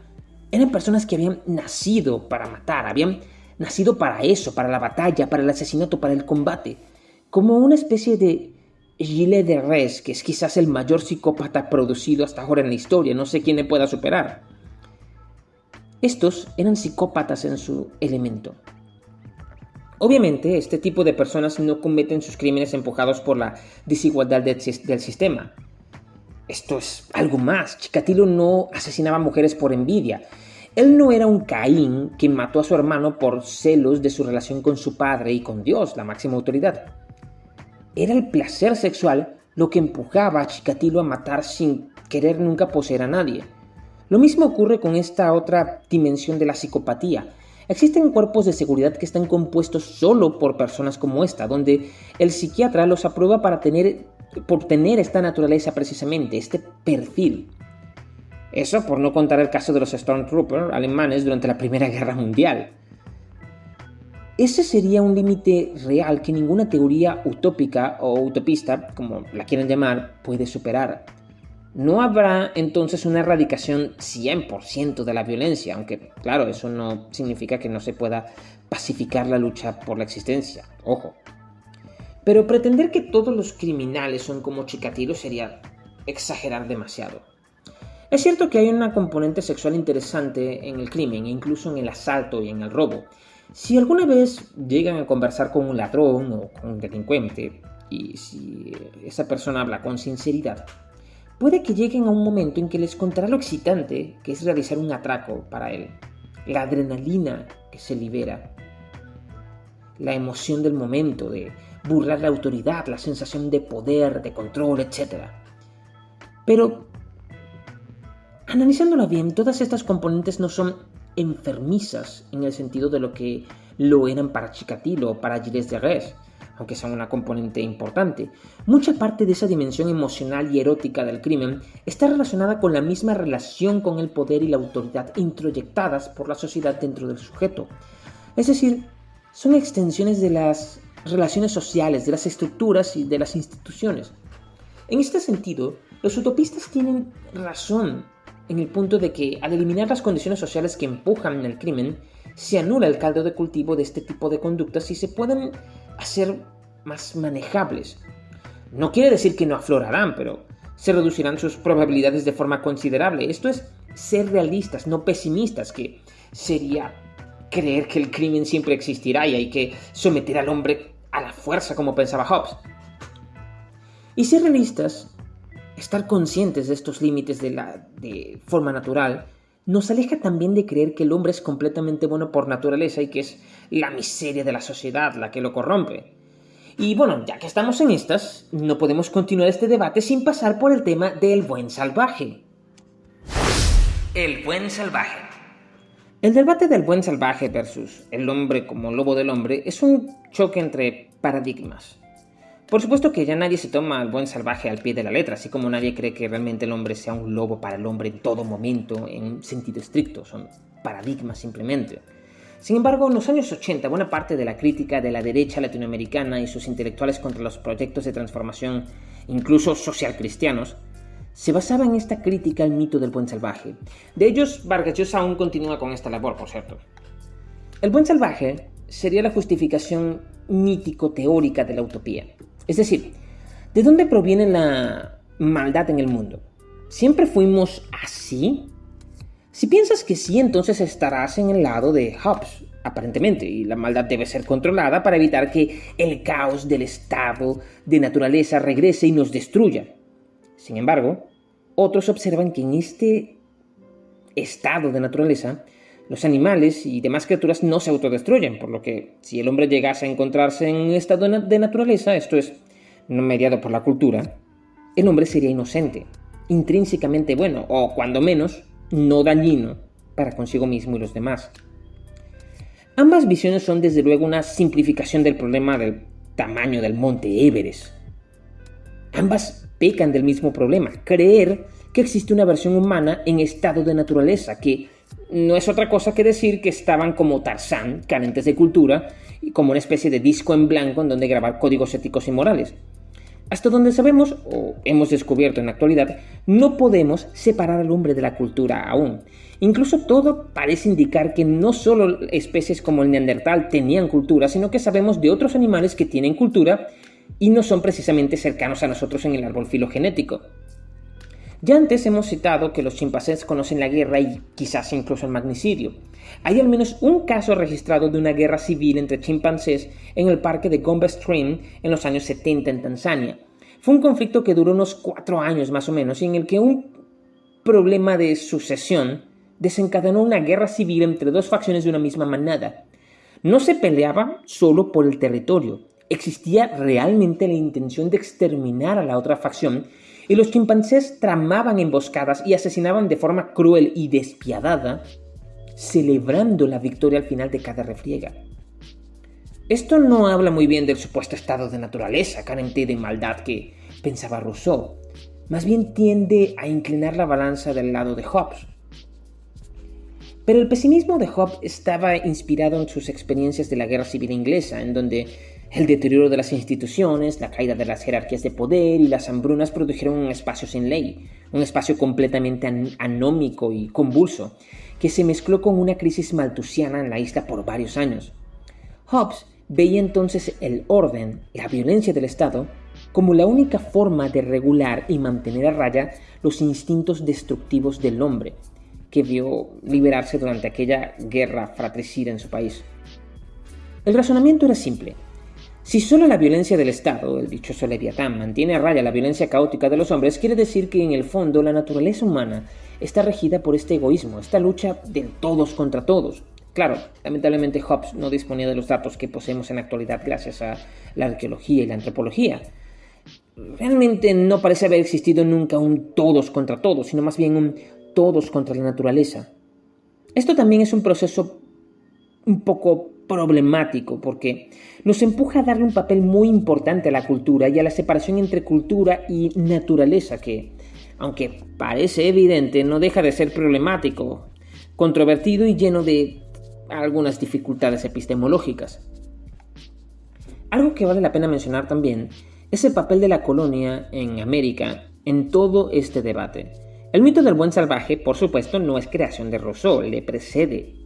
eran personas que habían nacido para matar, habían nacido para eso, para la batalla, para el asesinato, para el combate. Como una especie de Gilles de Res, que es quizás el mayor psicópata producido hasta ahora en la historia, no sé quién le pueda superar. Estos eran psicópatas en su elemento. Obviamente, este tipo de personas no cometen sus crímenes empujados por la desigualdad del sistema. Esto es algo más. Chikatilo no asesinaba mujeres por envidia. Él no era un Caín que mató a su hermano por celos de su relación con su padre y con Dios, la máxima autoridad. Era el placer sexual lo que empujaba a Chikatilo a matar sin querer nunca poseer a nadie. Lo mismo ocurre con esta otra dimensión de la psicopatía, Existen cuerpos de seguridad que están compuestos solo por personas como esta, donde el psiquiatra los aprueba para tener, por tener esta naturaleza precisamente, este perfil. Eso por no contar el caso de los Stormtroopers alemanes durante la Primera Guerra Mundial. Ese sería un límite real que ninguna teoría utópica o utopista, como la quieran llamar, puede superar no habrá entonces una erradicación 100% de la violencia, aunque claro, eso no significa que no se pueda pacificar la lucha por la existencia, ojo. Pero pretender que todos los criminales son como Chikatilo sería exagerar demasiado. Es cierto que hay una componente sexual interesante en el crimen, incluso en el asalto y en el robo. Si alguna vez llegan a conversar con un ladrón o con un delincuente, y si esa persona habla con sinceridad, puede que lleguen a un momento en que les contará lo excitante que es realizar un atraco para él, la adrenalina que se libera, la emoción del momento de burlar la autoridad, la sensación de poder, de control, etc. Pero, analizándolo bien, todas estas componentes no son enfermizas en el sentido de lo que lo eran para Chikatilo o para Gilles de Res aunque son una componente importante. Mucha parte de esa dimensión emocional y erótica del crimen está relacionada con la misma relación con el poder y la autoridad introyectadas por la sociedad dentro del sujeto. Es decir, son extensiones de las relaciones sociales, de las estructuras y de las instituciones. En este sentido, los utopistas tienen razón en el punto de que al eliminar las condiciones sociales que empujan el crimen, se anula el caldo de cultivo de este tipo de conductas y se pueden a ser más manejables. No quiere decir que no aflorarán, pero se reducirán sus probabilidades de forma considerable. Esto es ser realistas, no pesimistas, que sería creer que el crimen siempre existirá y hay que someter al hombre a la fuerza como pensaba Hobbes. Y ser realistas, estar conscientes de estos límites de la de forma natural, nos aleja también de creer que el hombre es completamente bueno por naturaleza y que es la miseria de la sociedad la que lo corrompe. Y bueno, ya que estamos en estas, no podemos continuar este debate sin pasar por el tema del buen salvaje. El buen salvaje. El debate del buen salvaje versus el hombre como lobo del hombre es un choque entre paradigmas. Por supuesto que ya nadie se toma al buen salvaje al pie de la letra, así como nadie cree que realmente el hombre sea un lobo para el hombre en todo momento, en un sentido estricto, son paradigmas simplemente. Sin embargo, en los años 80, buena parte de la crítica de la derecha latinoamericana y sus intelectuales contra los proyectos de transformación, incluso social cristianos, se basaba en esta crítica al mito del buen salvaje. De ellos, Vargas Llosa aún continúa con esta labor, por cierto. El buen salvaje sería la justificación mítico-teórica de la utopía. Es decir, ¿de dónde proviene la maldad en el mundo? ¿Siempre fuimos así? Si piensas que sí, entonces estarás en el lado de Hobbes, aparentemente, y la maldad debe ser controlada para evitar que el caos del estado de naturaleza regrese y nos destruya. Sin embargo, otros observan que en este estado de naturaleza, los animales y demás criaturas no se autodestruyen, por lo que si el hombre llegase a encontrarse en un estado de naturaleza, esto es, no mediado por la cultura, el hombre sería inocente, intrínsecamente bueno, o cuando menos, no dañino para consigo mismo y los demás. Ambas visiones son desde luego una simplificación del problema del tamaño del monte Everest. Ambas pecan del mismo problema, creer que existe una versión humana en estado de naturaleza, que no es otra cosa que decir que estaban como Tarzán, carentes de cultura, y como una especie de disco en blanco en donde grabar códigos éticos y morales. Hasta donde sabemos, o hemos descubierto en la actualidad, no podemos separar al hombre de la cultura aún. Incluso todo parece indicar que no solo especies como el neandertal tenían cultura, sino que sabemos de otros animales que tienen cultura y no son precisamente cercanos a nosotros en el árbol filogenético. Ya antes hemos citado que los chimpancés conocen la guerra y quizás incluso el magnicidio. Hay al menos un caso registrado de una guerra civil entre chimpancés en el parque de Gombe Stream en los años 70 en Tanzania. Fue un conflicto que duró unos cuatro años más o menos y en el que un problema de sucesión desencadenó una guerra civil entre dos facciones de una misma manada. No se peleaba solo por el territorio, existía realmente la intención de exterminar a la otra facción y los chimpancés tramaban emboscadas y asesinaban de forma cruel y despiadada, celebrando la victoria al final de cada refriega. Esto no habla muy bien del supuesto estado de naturaleza carente de maldad que pensaba Rousseau, más bien tiende a inclinar la balanza del lado de Hobbes. Pero el pesimismo de Hobbes estaba inspirado en sus experiencias de la Guerra Civil Inglesa, en donde el deterioro de las instituciones, la caída de las jerarquías de poder y las hambrunas produjeron un espacio sin ley, un espacio completamente anómico y convulso, que se mezcló con una crisis maltusiana en la isla por varios años. Hobbes veía entonces el orden, la violencia del Estado, como la única forma de regular y mantener a raya los instintos destructivos del hombre, que vio liberarse durante aquella guerra fratricida en su país. El razonamiento era simple. Si solo la violencia del Estado, el dichoso Leviatán, mantiene a raya la violencia caótica de los hombres, quiere decir que en el fondo la naturaleza humana está regida por este egoísmo, esta lucha de todos contra todos. Claro, lamentablemente Hobbes no disponía de los datos que poseemos en la actualidad gracias a la arqueología y la antropología. Realmente no parece haber existido nunca un todos contra todos, sino más bien un todos contra la naturaleza. Esto también es un proceso un poco problemático porque nos empuja a darle un papel muy importante a la cultura y a la separación entre cultura y naturaleza que, aunque parece evidente, no deja de ser problemático, controvertido y lleno de algunas dificultades epistemológicas. Algo que vale la pena mencionar también es el papel de la colonia en América en todo este debate. El mito del buen salvaje, por supuesto, no es creación de Rousseau, le precede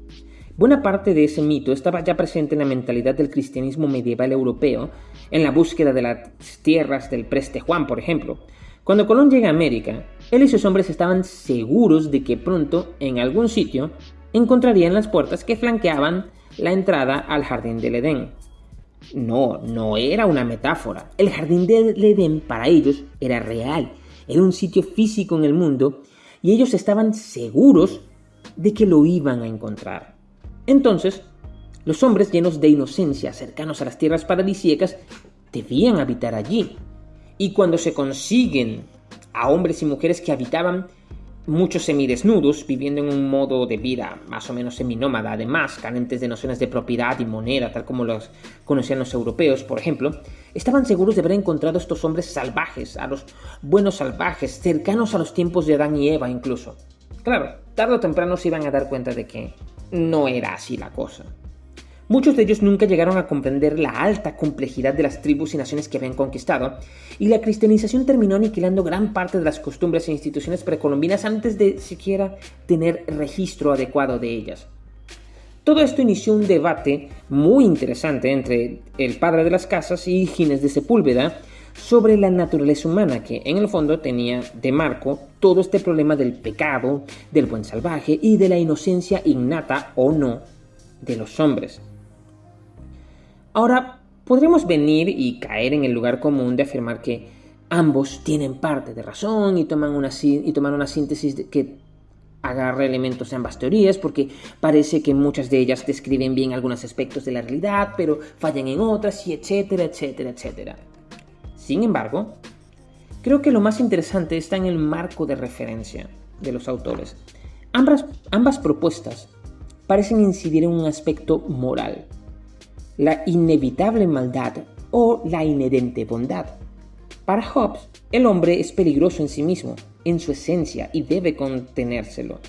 Buena parte de ese mito estaba ya presente en la mentalidad del cristianismo medieval europeo, en la búsqueda de las tierras del preste Juan, por ejemplo. Cuando Colón llega a América, él y sus hombres estaban seguros de que pronto, en algún sitio, encontrarían las puertas que flanqueaban la entrada al jardín del Edén. No, no era una metáfora. El jardín del Edén para ellos era real, era un sitio físico en el mundo y ellos estaban seguros de que lo iban a encontrar. Entonces, los hombres llenos de inocencia, cercanos a las tierras paradisíacas, debían habitar allí. Y cuando se consiguen a hombres y mujeres que habitaban muchos semidesnudos, viviendo en un modo de vida más o menos seminómada, además carentes de nociones de propiedad y moneda, tal como los conocían los europeos, por ejemplo, estaban seguros de haber encontrado a estos hombres salvajes, a los buenos salvajes, cercanos a los tiempos de Adán y Eva incluso. Claro, tarde o temprano se iban a dar cuenta de que no era así la cosa. Muchos de ellos nunca llegaron a comprender la alta complejidad de las tribus y naciones que habían conquistado, y la cristianización terminó aniquilando gran parte de las costumbres e instituciones precolombinas antes de siquiera tener registro adecuado de ellas. Todo esto inició un debate muy interesante entre el padre de las casas y Gines de Sepúlveda sobre la naturaleza humana, que en el fondo tenía de marco todo este problema del pecado, del buen salvaje y de la inocencia innata o no de los hombres. Ahora, podremos venir y caer en el lugar común de afirmar que ambos tienen parte de razón y toman una, y toman una síntesis que agarra elementos de ambas teorías porque parece que muchas de ellas describen bien algunos aspectos de la realidad, pero fallan en otras y etcétera, etcétera, etcétera. Sin embargo, creo que lo más interesante está en el marco de referencia de los autores. Ambas, propuestas parecen incidir en un aspecto moral, la inevitable maldad o la inherente bondad. Para Hobbes, el hombre es peligroso en sí mismo, en su esencia, y debe contenérselo.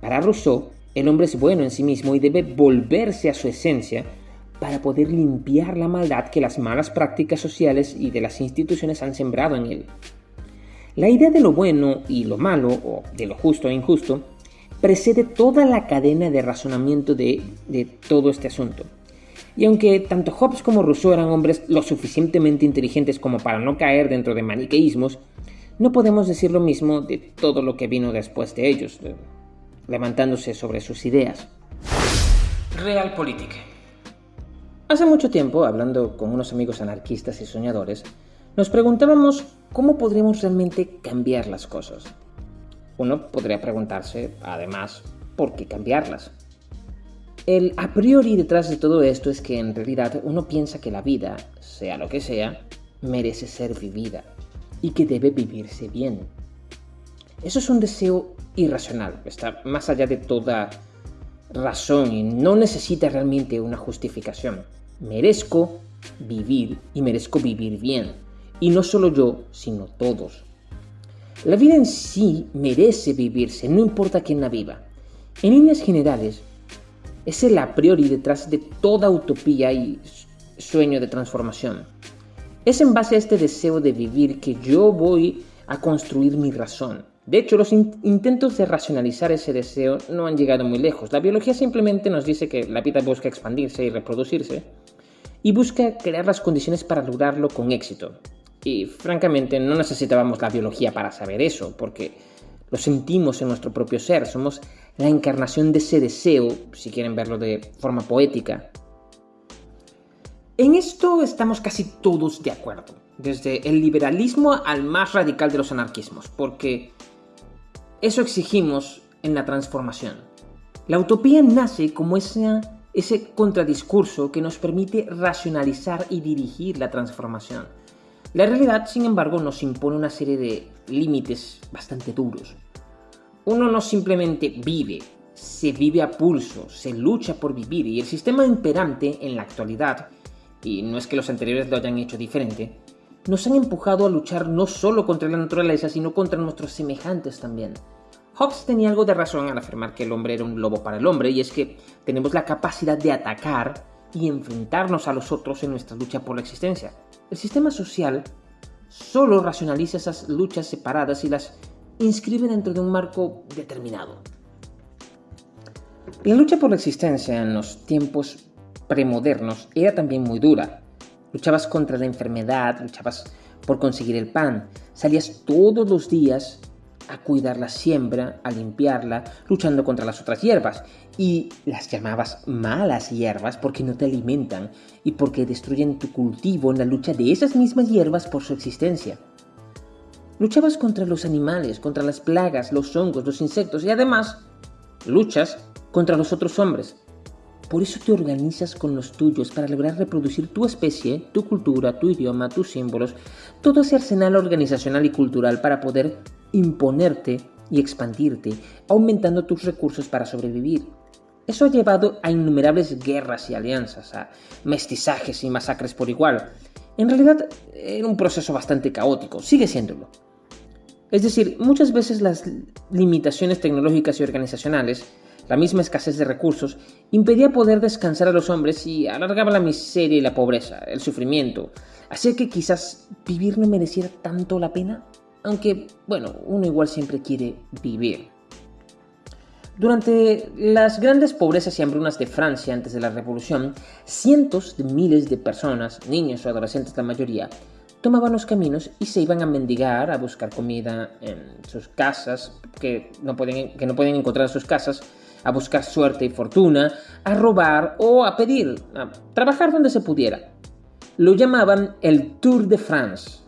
Para Rousseau, el hombre es bueno en sí mismo y debe volverse a su esencia para poder limpiar la maldad que las malas prácticas sociales y de las instituciones han sembrado en él. La idea de lo bueno y lo malo, o de lo justo e injusto, precede toda la cadena de razonamiento de, todo este asunto. Y aunque tanto Hobbes como Rousseau eran hombres lo suficientemente inteligentes como para no caer dentro de maniqueísmos, no podemos decir lo mismo de todo lo que vino después de ellos, levantándose sobre sus ideas. Realpolitik. Hace mucho tiempo, hablando con unos amigos anarquistas y soñadores, nos preguntábamos cómo podríamos realmente cambiar las cosas. Uno podría preguntarse, además, ¿por qué cambiarlas? El a priori detrás de todo esto es que en realidad uno piensa que la vida, sea lo que sea, merece ser vivida y que debe vivirse bien. Eso es un deseo irracional, está más allá de toda razón y no necesita realmente una justificación. Merezco vivir y merezco vivir bien. Y no solo yo, sino todos. La vida en sí merece vivirse, no importa quién la viva. En líneas generales, es el a priori detrás de toda utopía y sueño de transformación. Es en base a este deseo de vivir que yo voy a construir mi razón. De hecho, los intentos de racionalizar ese deseo no han llegado muy lejos. La biología simplemente nos dice que la vida busca expandirse y reproducirse y busca crear las condiciones para lograrlo con éxito. Y francamente no necesitábamos la biología para saber eso, porque lo sentimos en nuestro propio ser, somos la encarnación de ese deseo, si quieren verlo de forma poética. En esto estamos casi todos de acuerdo, desde el liberalismo al más radical de los anarquismos, porque eso exigimos en la transformación. La utopía nace como ese, contradiscurso que nos permite racionalizar y dirigir la transformación. La realidad, sin embargo, nos impone una serie de límites bastante duros. Uno no simplemente vive, se vive a pulso, se lucha por vivir y el sistema imperante en la actualidad, y no es que los anteriores lo hayan hecho diferente, nos han empujado a luchar no solo contra la naturaleza, sino contra nuestros semejantes también. Hobbes tenía algo de razón al afirmar que el hombre era un lobo para el hombre, y es que tenemos la capacidad de atacar y enfrentarnos a los otros en nuestra lucha por la existencia. El sistema social solo racionaliza esas luchas separadas y las inscribe dentro de un marco determinado. La lucha por la existencia en los tiempos premodernos era también muy dura. Luchabas contra la enfermedad, luchabas por conseguir el pan, salías todos los días a cuidar la siembra, a limpiarla, luchando contra las otras hierbas. Y las llamabas malas hierbas porque no te alimentan y porque destruyen tu cultivo en la lucha de esas mismas hierbas por su existencia. Luchabas contra los animales, contra las plagas, los hongos, los insectos y además luchas contra los otros hombres. Por eso te organizas con los tuyos para lograr reproducir tu especie, tu cultura, tu idioma, tus símbolos, todo ese arsenal organizacional y cultural para poder imponerte y expandirte, aumentando tus recursos para sobrevivir. Eso ha llevado a innumerables guerras y alianzas, a mestizajes y masacres por igual. En realidad era un proceso bastante caótico, sigue siéndolo. Es decir, muchas veces las limitaciones tecnológicas y organizacionales, la misma escasez de recursos, impedía poder descansar a los hombres y alargaba la miseria y la pobreza, el sufrimiento, hacía que quizás vivir no mereciera tanto la pena. Aunque, bueno, uno igual siempre quiere vivir. Durante las grandes pobrezas y hambrunas de Francia antes de la Revolución, cientos de miles de personas, niños o adolescentes la mayoría, tomaban los caminos y se iban a mendigar, a buscar comida en sus casas, que no pueden, que no pueden encontrar en sus casas, a buscar suerte y fortuna, a robar o a pedir, a trabajar donde se pudiera. Lo llamaban el Tour de France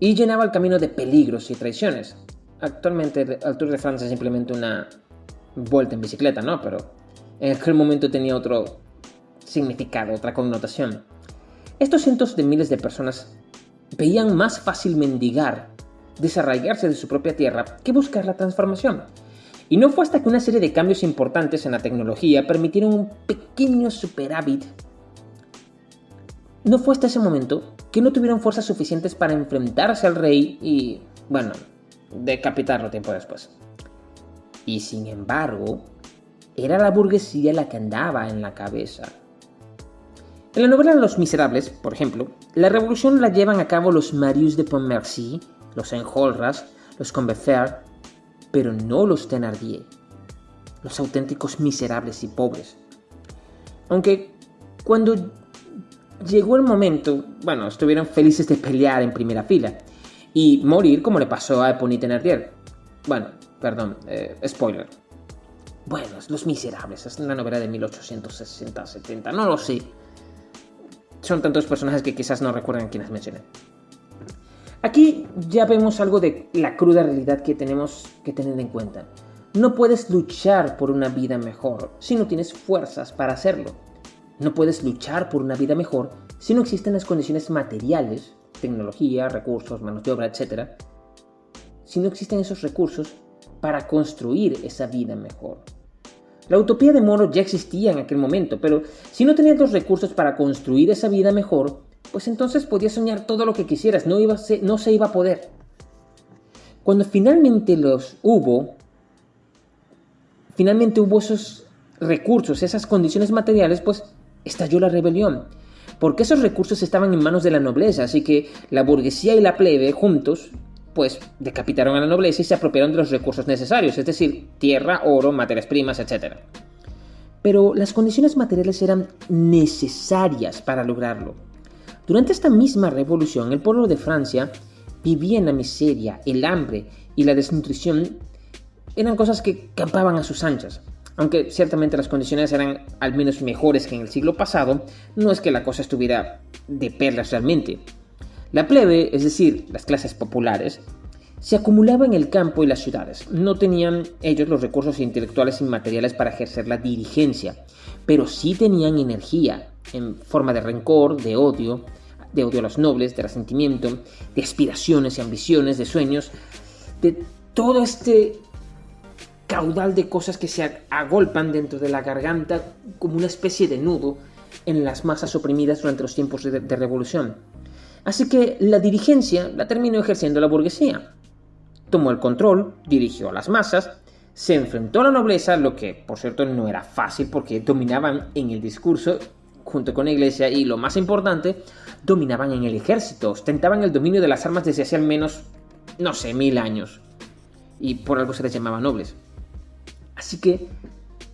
y llenaba el camino de peligros y traiciones. Actualmente el Tour de France es simplemente una vuelta en bicicleta, ¿no? Pero en aquel momento tenía otro significado, otra connotación. Estos cientos de miles de personas veían más fácil mendigar, desarraigarse de su propia tierra, que buscar la transformación. Y no fue hasta que una serie de cambios importantes en la tecnología permitieron un pequeño superávit. No fue hasta ese momento que no tuvieron fuerzas suficientes para enfrentarse al rey y, bueno, decapitarlo tiempo después. Y sin embargo, era la burguesía la que andaba en la cabeza. En la novela Los Miserables, por ejemplo, la revolución la llevan a cabo los Marius de Pontmercy, los Enjolras, los Combeferre, pero no los Thenardier, los auténticos miserables y pobres. Aunque cuando llegó el momento, bueno, estuvieron felices de pelear en primera fila. y morir como le pasó a Eponine Thénardier. Bueno, perdón, eh, spoiler. Bueno, Los Miserables, es una novela de 1860-70, no lo sé. Son tantos personajes que quizás no recuerdan quiénes mencioné. Aquí ya vemos algo de la cruda realidad que tenemos que tener en cuenta. No puedes luchar por una vida mejor si no tienes fuerzas para hacerlo. No puedes luchar por una vida mejor si no existen las condiciones materiales, tecnología, recursos, manos de obra, etc. Si no existen esos recursos para construir esa vida mejor. La utopía de Moro ya existía en aquel momento, pero si no tenías los recursos para construir esa vida mejor, pues entonces podías soñar todo lo que quisieras, no, iba no se iba a poder. Cuando finalmente los hubo, finalmente hubo esos recursos, esas condiciones materiales, pues estalló la rebelión. Porque esos recursos estaban en manos de la nobleza, así que la burguesía y la plebe juntos pues decapitaron a la nobleza y se apropiaron de los recursos necesarios, es decir, tierra, oro, materias primas, etc. Pero las condiciones materiales eran necesarias para lograrlo. Durante esta misma revolución, el pueblo de Francia vivía en la miseria, el hambre y la desnutrición eran cosas que campaban a sus anchas. Aunque ciertamente las condiciones eran al menos mejores que en el siglo pasado, no es que la cosa estuviera de perlas realmente. La plebe, es decir, las clases populares, se acumulaba en el campo y las ciudades. No tenían ellos los recursos intelectuales y materiales para ejercer la dirigencia, pero sí tenían energía en forma de rencor, de odio, de odio a los nobles, de resentimiento, de aspiraciones y ambiciones, de sueños, de todo este caudal de cosas que se agolpan dentro de la garganta como una especie de nudo en las masas oprimidas durante los tiempos de, revolución. Así que la dirigencia la terminó ejerciendo la burguesía. Tomó el control, dirigió a las masas, se enfrentó a la nobleza, lo que por cierto no era fácil porque dominaban en el discurso junto con la iglesia y lo más importante, dominaban en el ejército, ostentaban el dominio de las armas desde hace al menos, no sé, mil años. Y por algo se les llamaba nobles. Así que,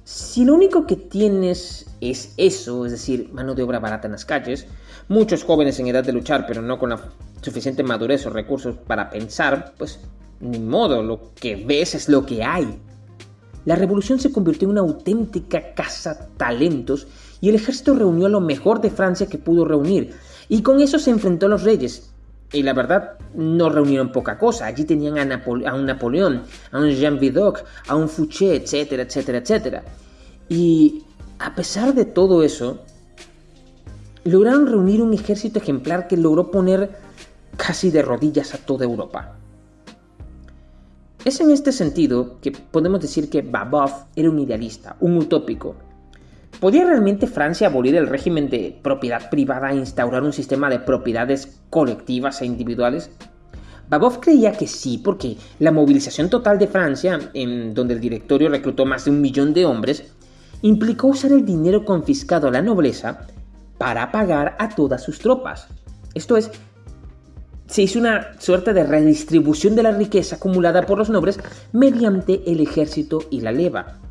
si lo único que tienes es eso, es decir, mano de obra barata en las calles, muchos jóvenes en edad de luchar, pero no con la suficiente madurez o recursos para pensar, pues ni modo, lo que ves es lo que hay. La revolución se convirtió en una auténtica caza talentos y el ejército reunió lo mejor de Francia que pudo reunir, y con eso se enfrentó a los reyes. Y la verdad, no reunieron poca cosa. Allí tenían a, a un Napoleón, a un Jean Vidocq, a un Fouché, etcétera, etcétera, etcétera. Y a pesar de todo eso, lograron reunir un ejército ejemplar que logró poner casi de rodillas a toda Europa. Es en este sentido que podemos decir que Babov era un idealista, un utópico. ¿Podía realmente Francia abolir el régimen de propiedad privada e instaurar un sistema de propiedades colectivas e individuales? Babov creía que sí, porque la movilización total de Francia, en donde el directorio reclutó más de un millón de hombres, implicó usar el dinero confiscado a la nobleza para pagar a todas sus tropas. Esto es, se hizo una suerte de redistribución de la riqueza acumulada por los nobles mediante el ejército y la leva.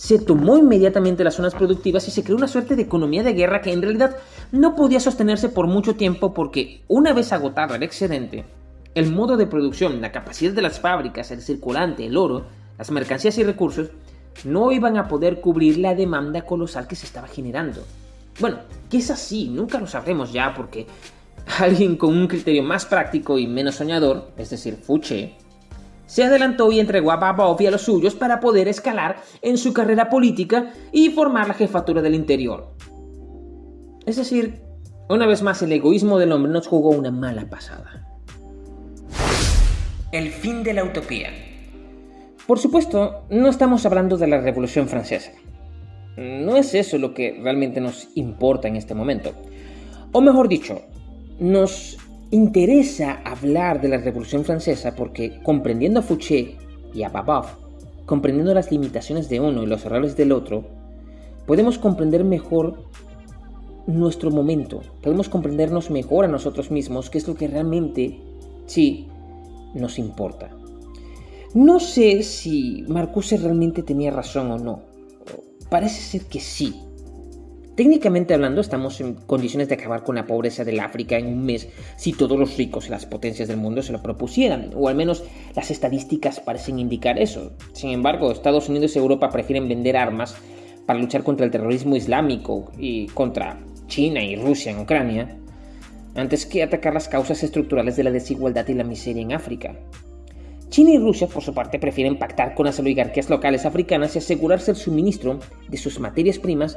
Se tomó inmediatamente las zonas productivas y se creó una suerte de economía de guerra que en realidad no podía sostenerse por mucho tiempo porque una vez agotado el excedente, el modo de producción, la capacidad de las fábricas, el circulante, el oro, las mercancías y recursos no iban a poder cubrir la demanda colosal que se estaba generando. Bueno, que es así, nunca lo sabremos ya porque alguien con un criterio más práctico y menos soñador, es decir, Fouché, se adelantó y entregó a Babov y a los suyos para poder escalar en su carrera política y formar la jefatura del interior. Es decir, una vez más el egoísmo del hombre nos jugó una mala pasada. El fin de la utopía. Por supuesto, no estamos hablando de la Revolución Francesa. No es eso lo que realmente nos importa en este momento. O mejor dicho, nos interesa hablar de la Revolución Francesa porque comprendiendo a Fouché y a Babov, comprendiendo las limitaciones de uno y los errores del otro, podemos comprender mejor nuestro momento, podemos comprendernos mejor a nosotros mismos, que es lo que realmente, sí, nos importa. No sé si Marcuse realmente tenía razón o no. Parece ser que sí. Técnicamente hablando, estamos en condiciones de acabar con la pobreza del África en un mes si todos los ricos y las potencias del mundo se lo propusieran, o al menos las estadísticas parecen indicar eso. Sin embargo, Estados Unidos y Europa prefieren vender armas para luchar contra el terrorismo islámico y contra China y Rusia en Ucrania, antes que atacar las causas estructurales de la desigualdad y la miseria en África. China y Rusia, por su parte, prefieren pactar con las oligarquías locales africanas y asegurarse el suministro de sus materias primas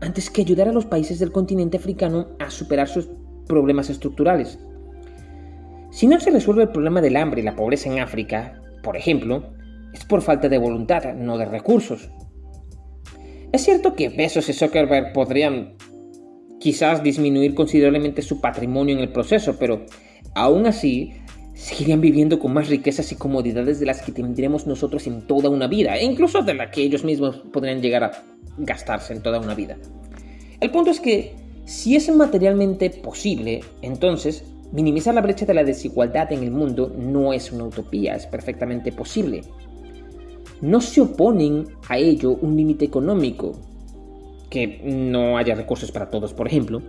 antes que ayudar a los países del continente africano a superar sus problemas estructurales. Si no se resuelve el problema del hambre y la pobreza en África, por ejemplo, es por falta de voluntad, no de recursos. Es cierto que Bezos y Zuckerberg podrían quizás disminuir considerablemente su patrimonio en el proceso, pero aún así seguirían viviendo con más riquezas y comodidades de las que tendremos nosotros en toda una vida, e incluso de la que ellos mismos podrían llegar a gastarse en toda una vida. El punto es que, si es materialmente posible, entonces minimizar la brecha de la desigualdad en el mundo no es una utopía, es perfectamente posible. No se oponen a ello un límite económico, que no haya recursos para todos, por ejemplo,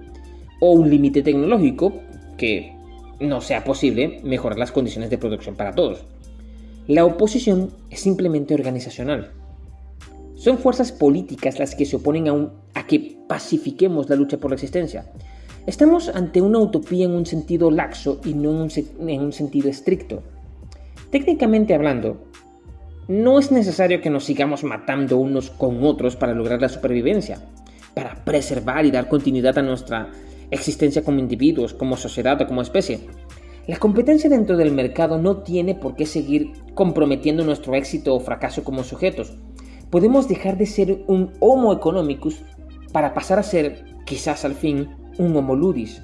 o un límite tecnológico, que no sea posible mejorar las condiciones de producción para todos. La oposición es simplemente organizacional. Son fuerzas políticas las que se oponen a, que pacifiquemos la lucha por la existencia. Estamos ante una utopía en un sentido laxo y no en un, en un sentido estricto. Técnicamente hablando, no es necesario que nos sigamos matando unos con otros para lograr la supervivencia, para preservar y dar continuidad a nuestra existencia como individuos, como sociedad o como especie. La competencia dentro del mercado no tiene por qué seguir comprometiendo nuestro éxito o fracaso como sujetos. Podemos dejar de ser un Homo economicus para pasar a ser, quizás al fin, un Homo ludis.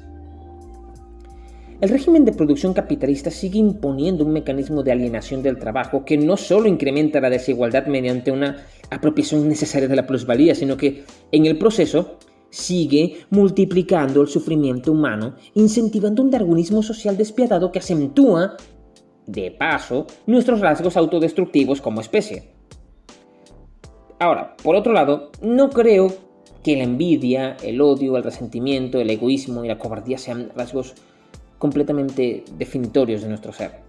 El régimen de producción capitalista sigue imponiendo un mecanismo de alienación del trabajo que no solo incrementa la desigualdad mediante una apropiación necesaria de la plusvalía, sino que en el proceso sigue multiplicando el sufrimiento humano, incentivando un darwinismo social despiadado que acentúa, de paso, nuestros rasgos autodestructivos como especie. Ahora, por otro lado, no creo que la envidia, el odio, el resentimiento, el egoísmo y la cobardía sean rasgos completamente definitorios de nuestro ser.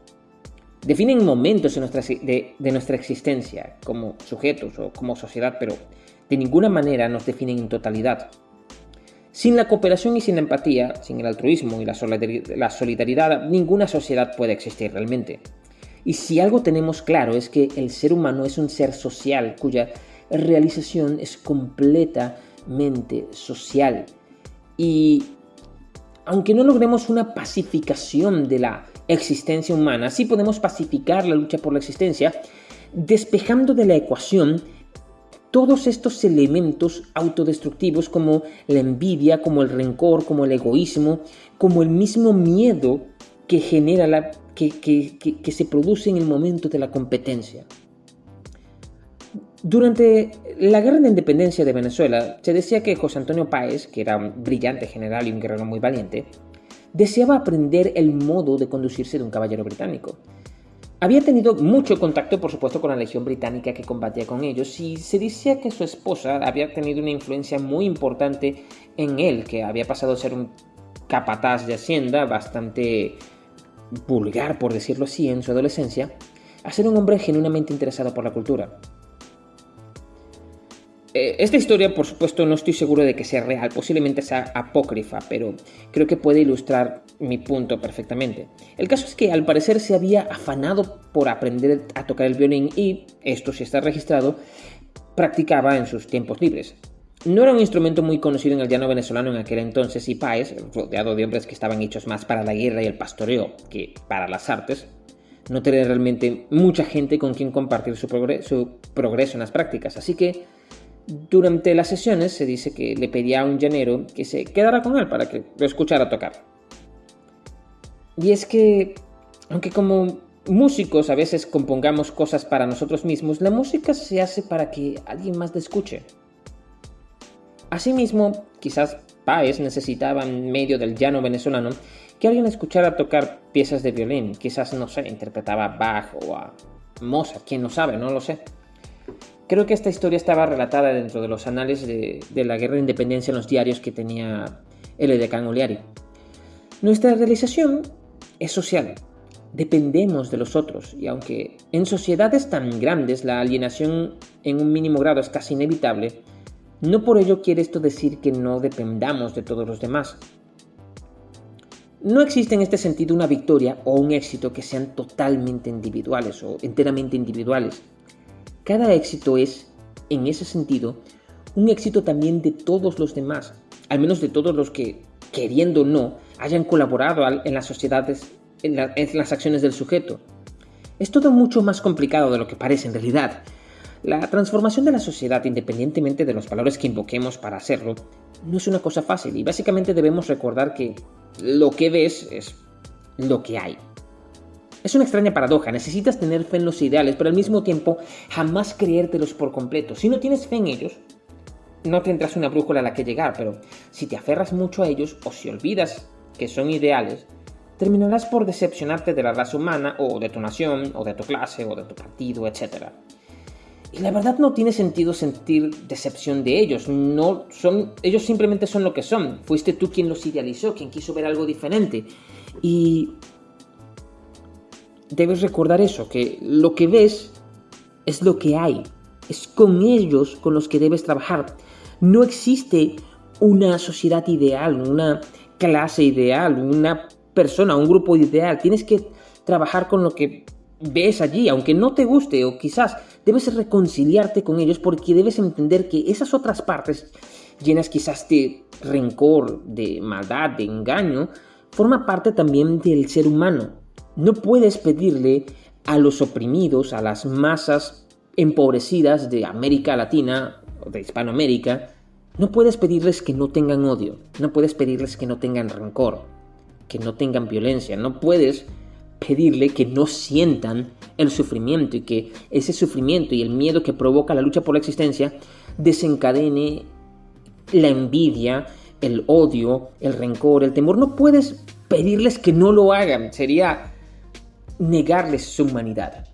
Definen momentos de nuestra, de nuestra existencia como sujetos o como sociedad, pero de ninguna manera nos definen en totalidad. Sin la cooperación y sin la empatía, sin el altruismo y la solidaridad, ninguna sociedad puede existir realmente. Y si algo tenemos claro es que el ser humano es un ser social cuya realización es completamente social. Y aunque no logremos una pacificación de la existencia humana, sí podemos pacificar la lucha por la existencia, despejando de la ecuación todos estos elementos autodestructivos como la envidia, como el rencor, como el egoísmo, como el mismo miedo que genera la, que, que, se produce en el momento de la competencia. Durante la guerra de independencia de Venezuela, se decía que José Antonio Páez, que era un brillante general y un guerrero muy valiente, deseaba aprender el modo de conducirse de un caballero británico. Había tenido mucho contacto, por supuesto, con la legión británica que combatía con ellos y se decía que su esposa había tenido una influencia muy importante en él, que había pasado a ser un capataz de hacienda bastante vulgar, por decirlo así, en su adolescencia, a ser un hombre genuinamente interesado por la cultura. Eh, esta historia, por supuesto, no estoy seguro de que sea real, posiblemente sea apócrifa, pero creo que puede ilustrar mi punto perfectamente. El caso es que al parecer se había afanado por aprender a tocar el violín y, esto si está registrado, practicaba en sus tiempos libres. No era un instrumento muy conocido en el llano venezolano en aquel entonces y Páez, rodeado de hombres que estaban hechos más para la guerra y el pastoreo que para las artes, no tenía realmente mucha gente con quien compartir su progreso en las prácticas, así que durante las sesiones se dice que le pedía a un llanero que se quedara con él para que lo escuchara tocar. Y es que, aunque como músicos a veces compongamos cosas para nosotros mismos, la música se hace para que alguien más la escuche. Asimismo, quizás Páez necesitaba en medio del llano venezolano que alguien escuchara tocar piezas de violín. Quizás, no sé, interpretaba Bach o a Mozart, quién no sabe, no lo sé. Creo que esta historia estaba relatada dentro de los anales de, la guerra de independencia en los diarios que tenía el edecán Oliari. Nuestra realización es social, dependemos de los otros y aunque en sociedades tan grandes la alienación en un mínimo grado es casi inevitable, no por ello quiere esto decir que no dependamos de todos los demás. No existe en este sentido una victoria o un éxito que sean totalmente individuales o enteramente individuales. Cada éxito es, en ese sentido, un éxito también de todos los demás, al menos de todos los que, queriendo o no, hayan colaborado en las sociedades, en, las acciones del sujeto. Es todo mucho más complicado de lo que parece en realidad, la transformación de la sociedad, independientemente de los valores que invoquemos para hacerlo, no es una cosa fácil y básicamente debemos recordar que lo que ves es lo que hay. Es una extraña paradoja, necesitas tener fe en los ideales, pero al mismo tiempo jamás creértelos por completo. Si no tienes fe en ellos, no tendrás una brújula a la que llegar, pero si te aferras mucho a ellos o si olvidas que son ideales, terminarás por decepcionarte de la raza humana o de tu nación o de tu clase o de tu partido, etc. Y la verdad no tiene sentido sentir decepción de ellos. No son, ellos simplemente son lo que son. Fuiste tú quien los idealizó, quien quiso ver algo diferente. Y debes recordar eso, que lo que ves es lo que hay. Es con ellos con los que debes trabajar. No existe una sociedad ideal, una clase ideal, una persona, un grupo ideal. Tienes que trabajar con lo que ves allí, aunque no te guste o quizás debes reconciliarte con ellos porque debes entender que esas otras partes llenas quizás de rencor, de maldad, de engaño, forma parte también del ser humano. No puedes pedirle a los oprimidos, a las masas empobrecidas de América Latina o de Hispanoamérica, no puedes pedirles que no tengan odio, no puedes pedirles que no tengan rencor, que no tengan violencia, no puedes pedirle que no sientan el sufrimiento y que ese sufrimiento y el miedo que provoca la lucha por la existencia desencadene la envidia, el odio, el rencor, el temor. No puedes pedirles que no lo hagan, sería negarles su humanidad.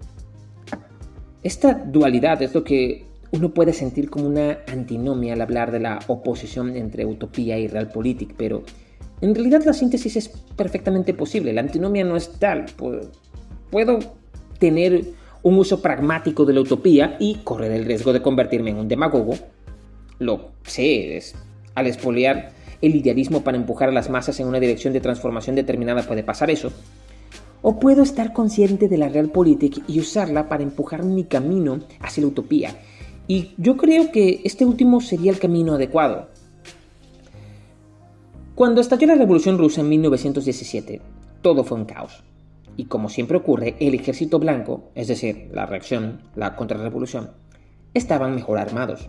Esta dualidad es lo que uno puede sentir como una antinomia al hablar de la oposición entre utopía y realpolitik, pero en realidad la síntesis es perfectamente posible, la antinomia no es tal. Puedo tener un uso pragmático de la utopía y correr el riesgo de convertirme en un demagogo. Lo sé, es, al espolear el idealismo para empujar a las masas en una dirección de transformación determinada puede pasar eso. O puedo estar consciente de la realpolitik y usarla para empujar mi camino hacia la utopía. Y yo creo que este último sería el camino adecuado. Cuando estalló la Revolución Rusa en 1917, todo fue un caos. Y como siempre ocurre, el ejército blanco, es decir, la reacción, la contrarrevolución, estaban mejor armados.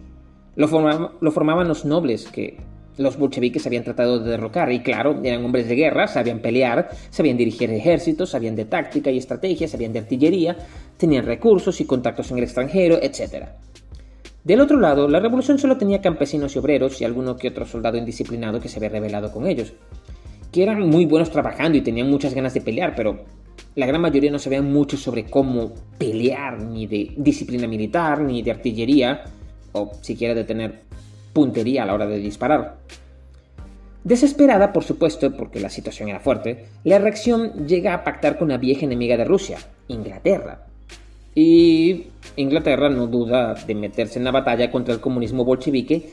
Lo, formaban los nobles que los bolcheviques habían tratado de derrocar y claro, eran hombres de guerra, sabían pelear, sabían dirigir ejércitos, sabían de táctica y estrategia, sabían de artillería, tenían recursos y contactos en el extranjero, etc. Del otro lado, la revolución solo tenía campesinos y obreros y alguno que otro soldado indisciplinado que se había rebelado con ellos, que eran muy buenos trabajando y tenían muchas ganas de pelear, pero la gran mayoría no sabían mucho sobre cómo pelear, ni de disciplina militar, ni de artillería, o siquiera de tener puntería a la hora de disparar. Desesperada, por supuesto, porque la situación era fuerte, la reacción llega a pactar con la vieja enemiga de Rusia, Inglaterra, y Inglaterra no duda de meterse en la batalla contra el comunismo bolchevique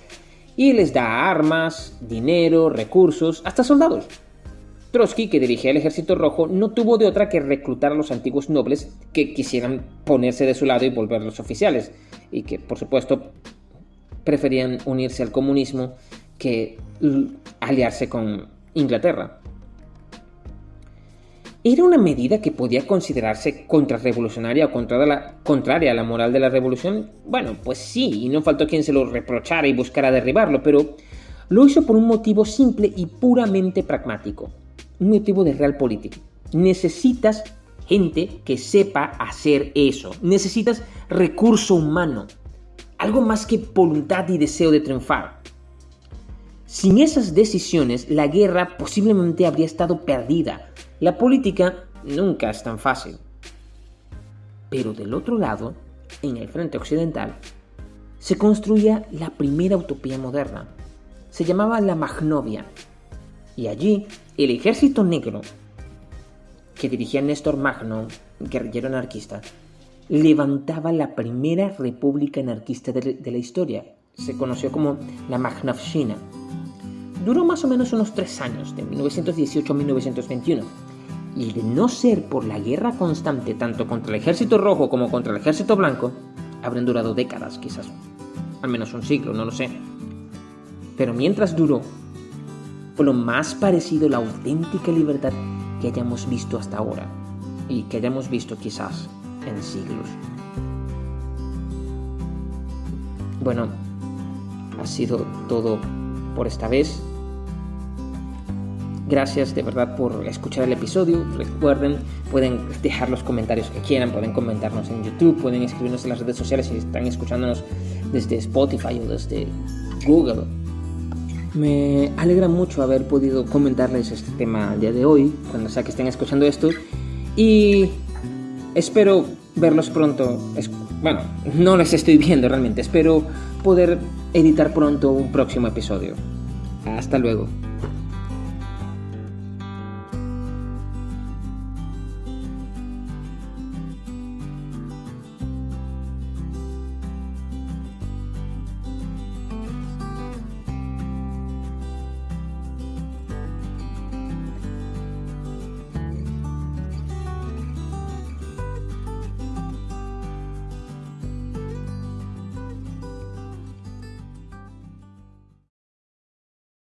y les da armas, dinero, recursos, hasta soldados. Trotsky, que dirigía el ejército rojo, no tuvo de otra que reclutar a los antiguos nobles que quisieran ponerse de su lado y volverlos oficiales, y que, por supuesto, preferían unirse al comunismo que aliarse con Inglaterra. ¿Era una medida que podía considerarse contrarrevolucionaria o contraria a la moral de la revolución? Bueno, pues sí, y no faltó quien se lo reprochara y buscara derribarlo, pero lo hizo por un motivo simple y puramente pragmático, un motivo de realpolitik. Necesitas gente que sepa hacer eso, necesitas recurso humano, algo más que voluntad y deseo de triunfar. Sin esas decisiones, la guerra posiblemente habría estado perdida, la política nunca es tan fácil. Pero del otro lado, en el frente occidental, se construía la primera utopía moderna. Se llamaba la Magnovia. Y allí el ejército negro, que dirigía Néstor Magno, guerrillero anarquista, levantaba la primera república anarquista de, la historia. Se conoció como la Magnovshina. Duró más o menos unos tres años, de 1918 a 1921. Y de no ser por la guerra constante tanto contra el ejército rojo como contra el ejército blanco, habrían durado décadas, quizás. Al menos un siglo, no lo sé. Pero mientras duró, fue lo más parecido a la auténtica libertad que hayamos visto hasta ahora. Y que hayamos visto quizás en siglos. Bueno, ha sido todo por esta vez. Gracias de verdad por escuchar el episodio. Recuerden, pueden dejar los comentarios que quieran, pueden comentarnos en YouTube, pueden escribirnos en las redes sociales si están escuchándonos desde Spotify o desde Google. Me alegra mucho haber podido comentarles este tema el día de hoy, cuando sea que estén escuchando esto. Y espero verlos pronto. bueno, no les estoy viendo realmente. Espero poder editar pronto un próximo episodio. Hasta luego.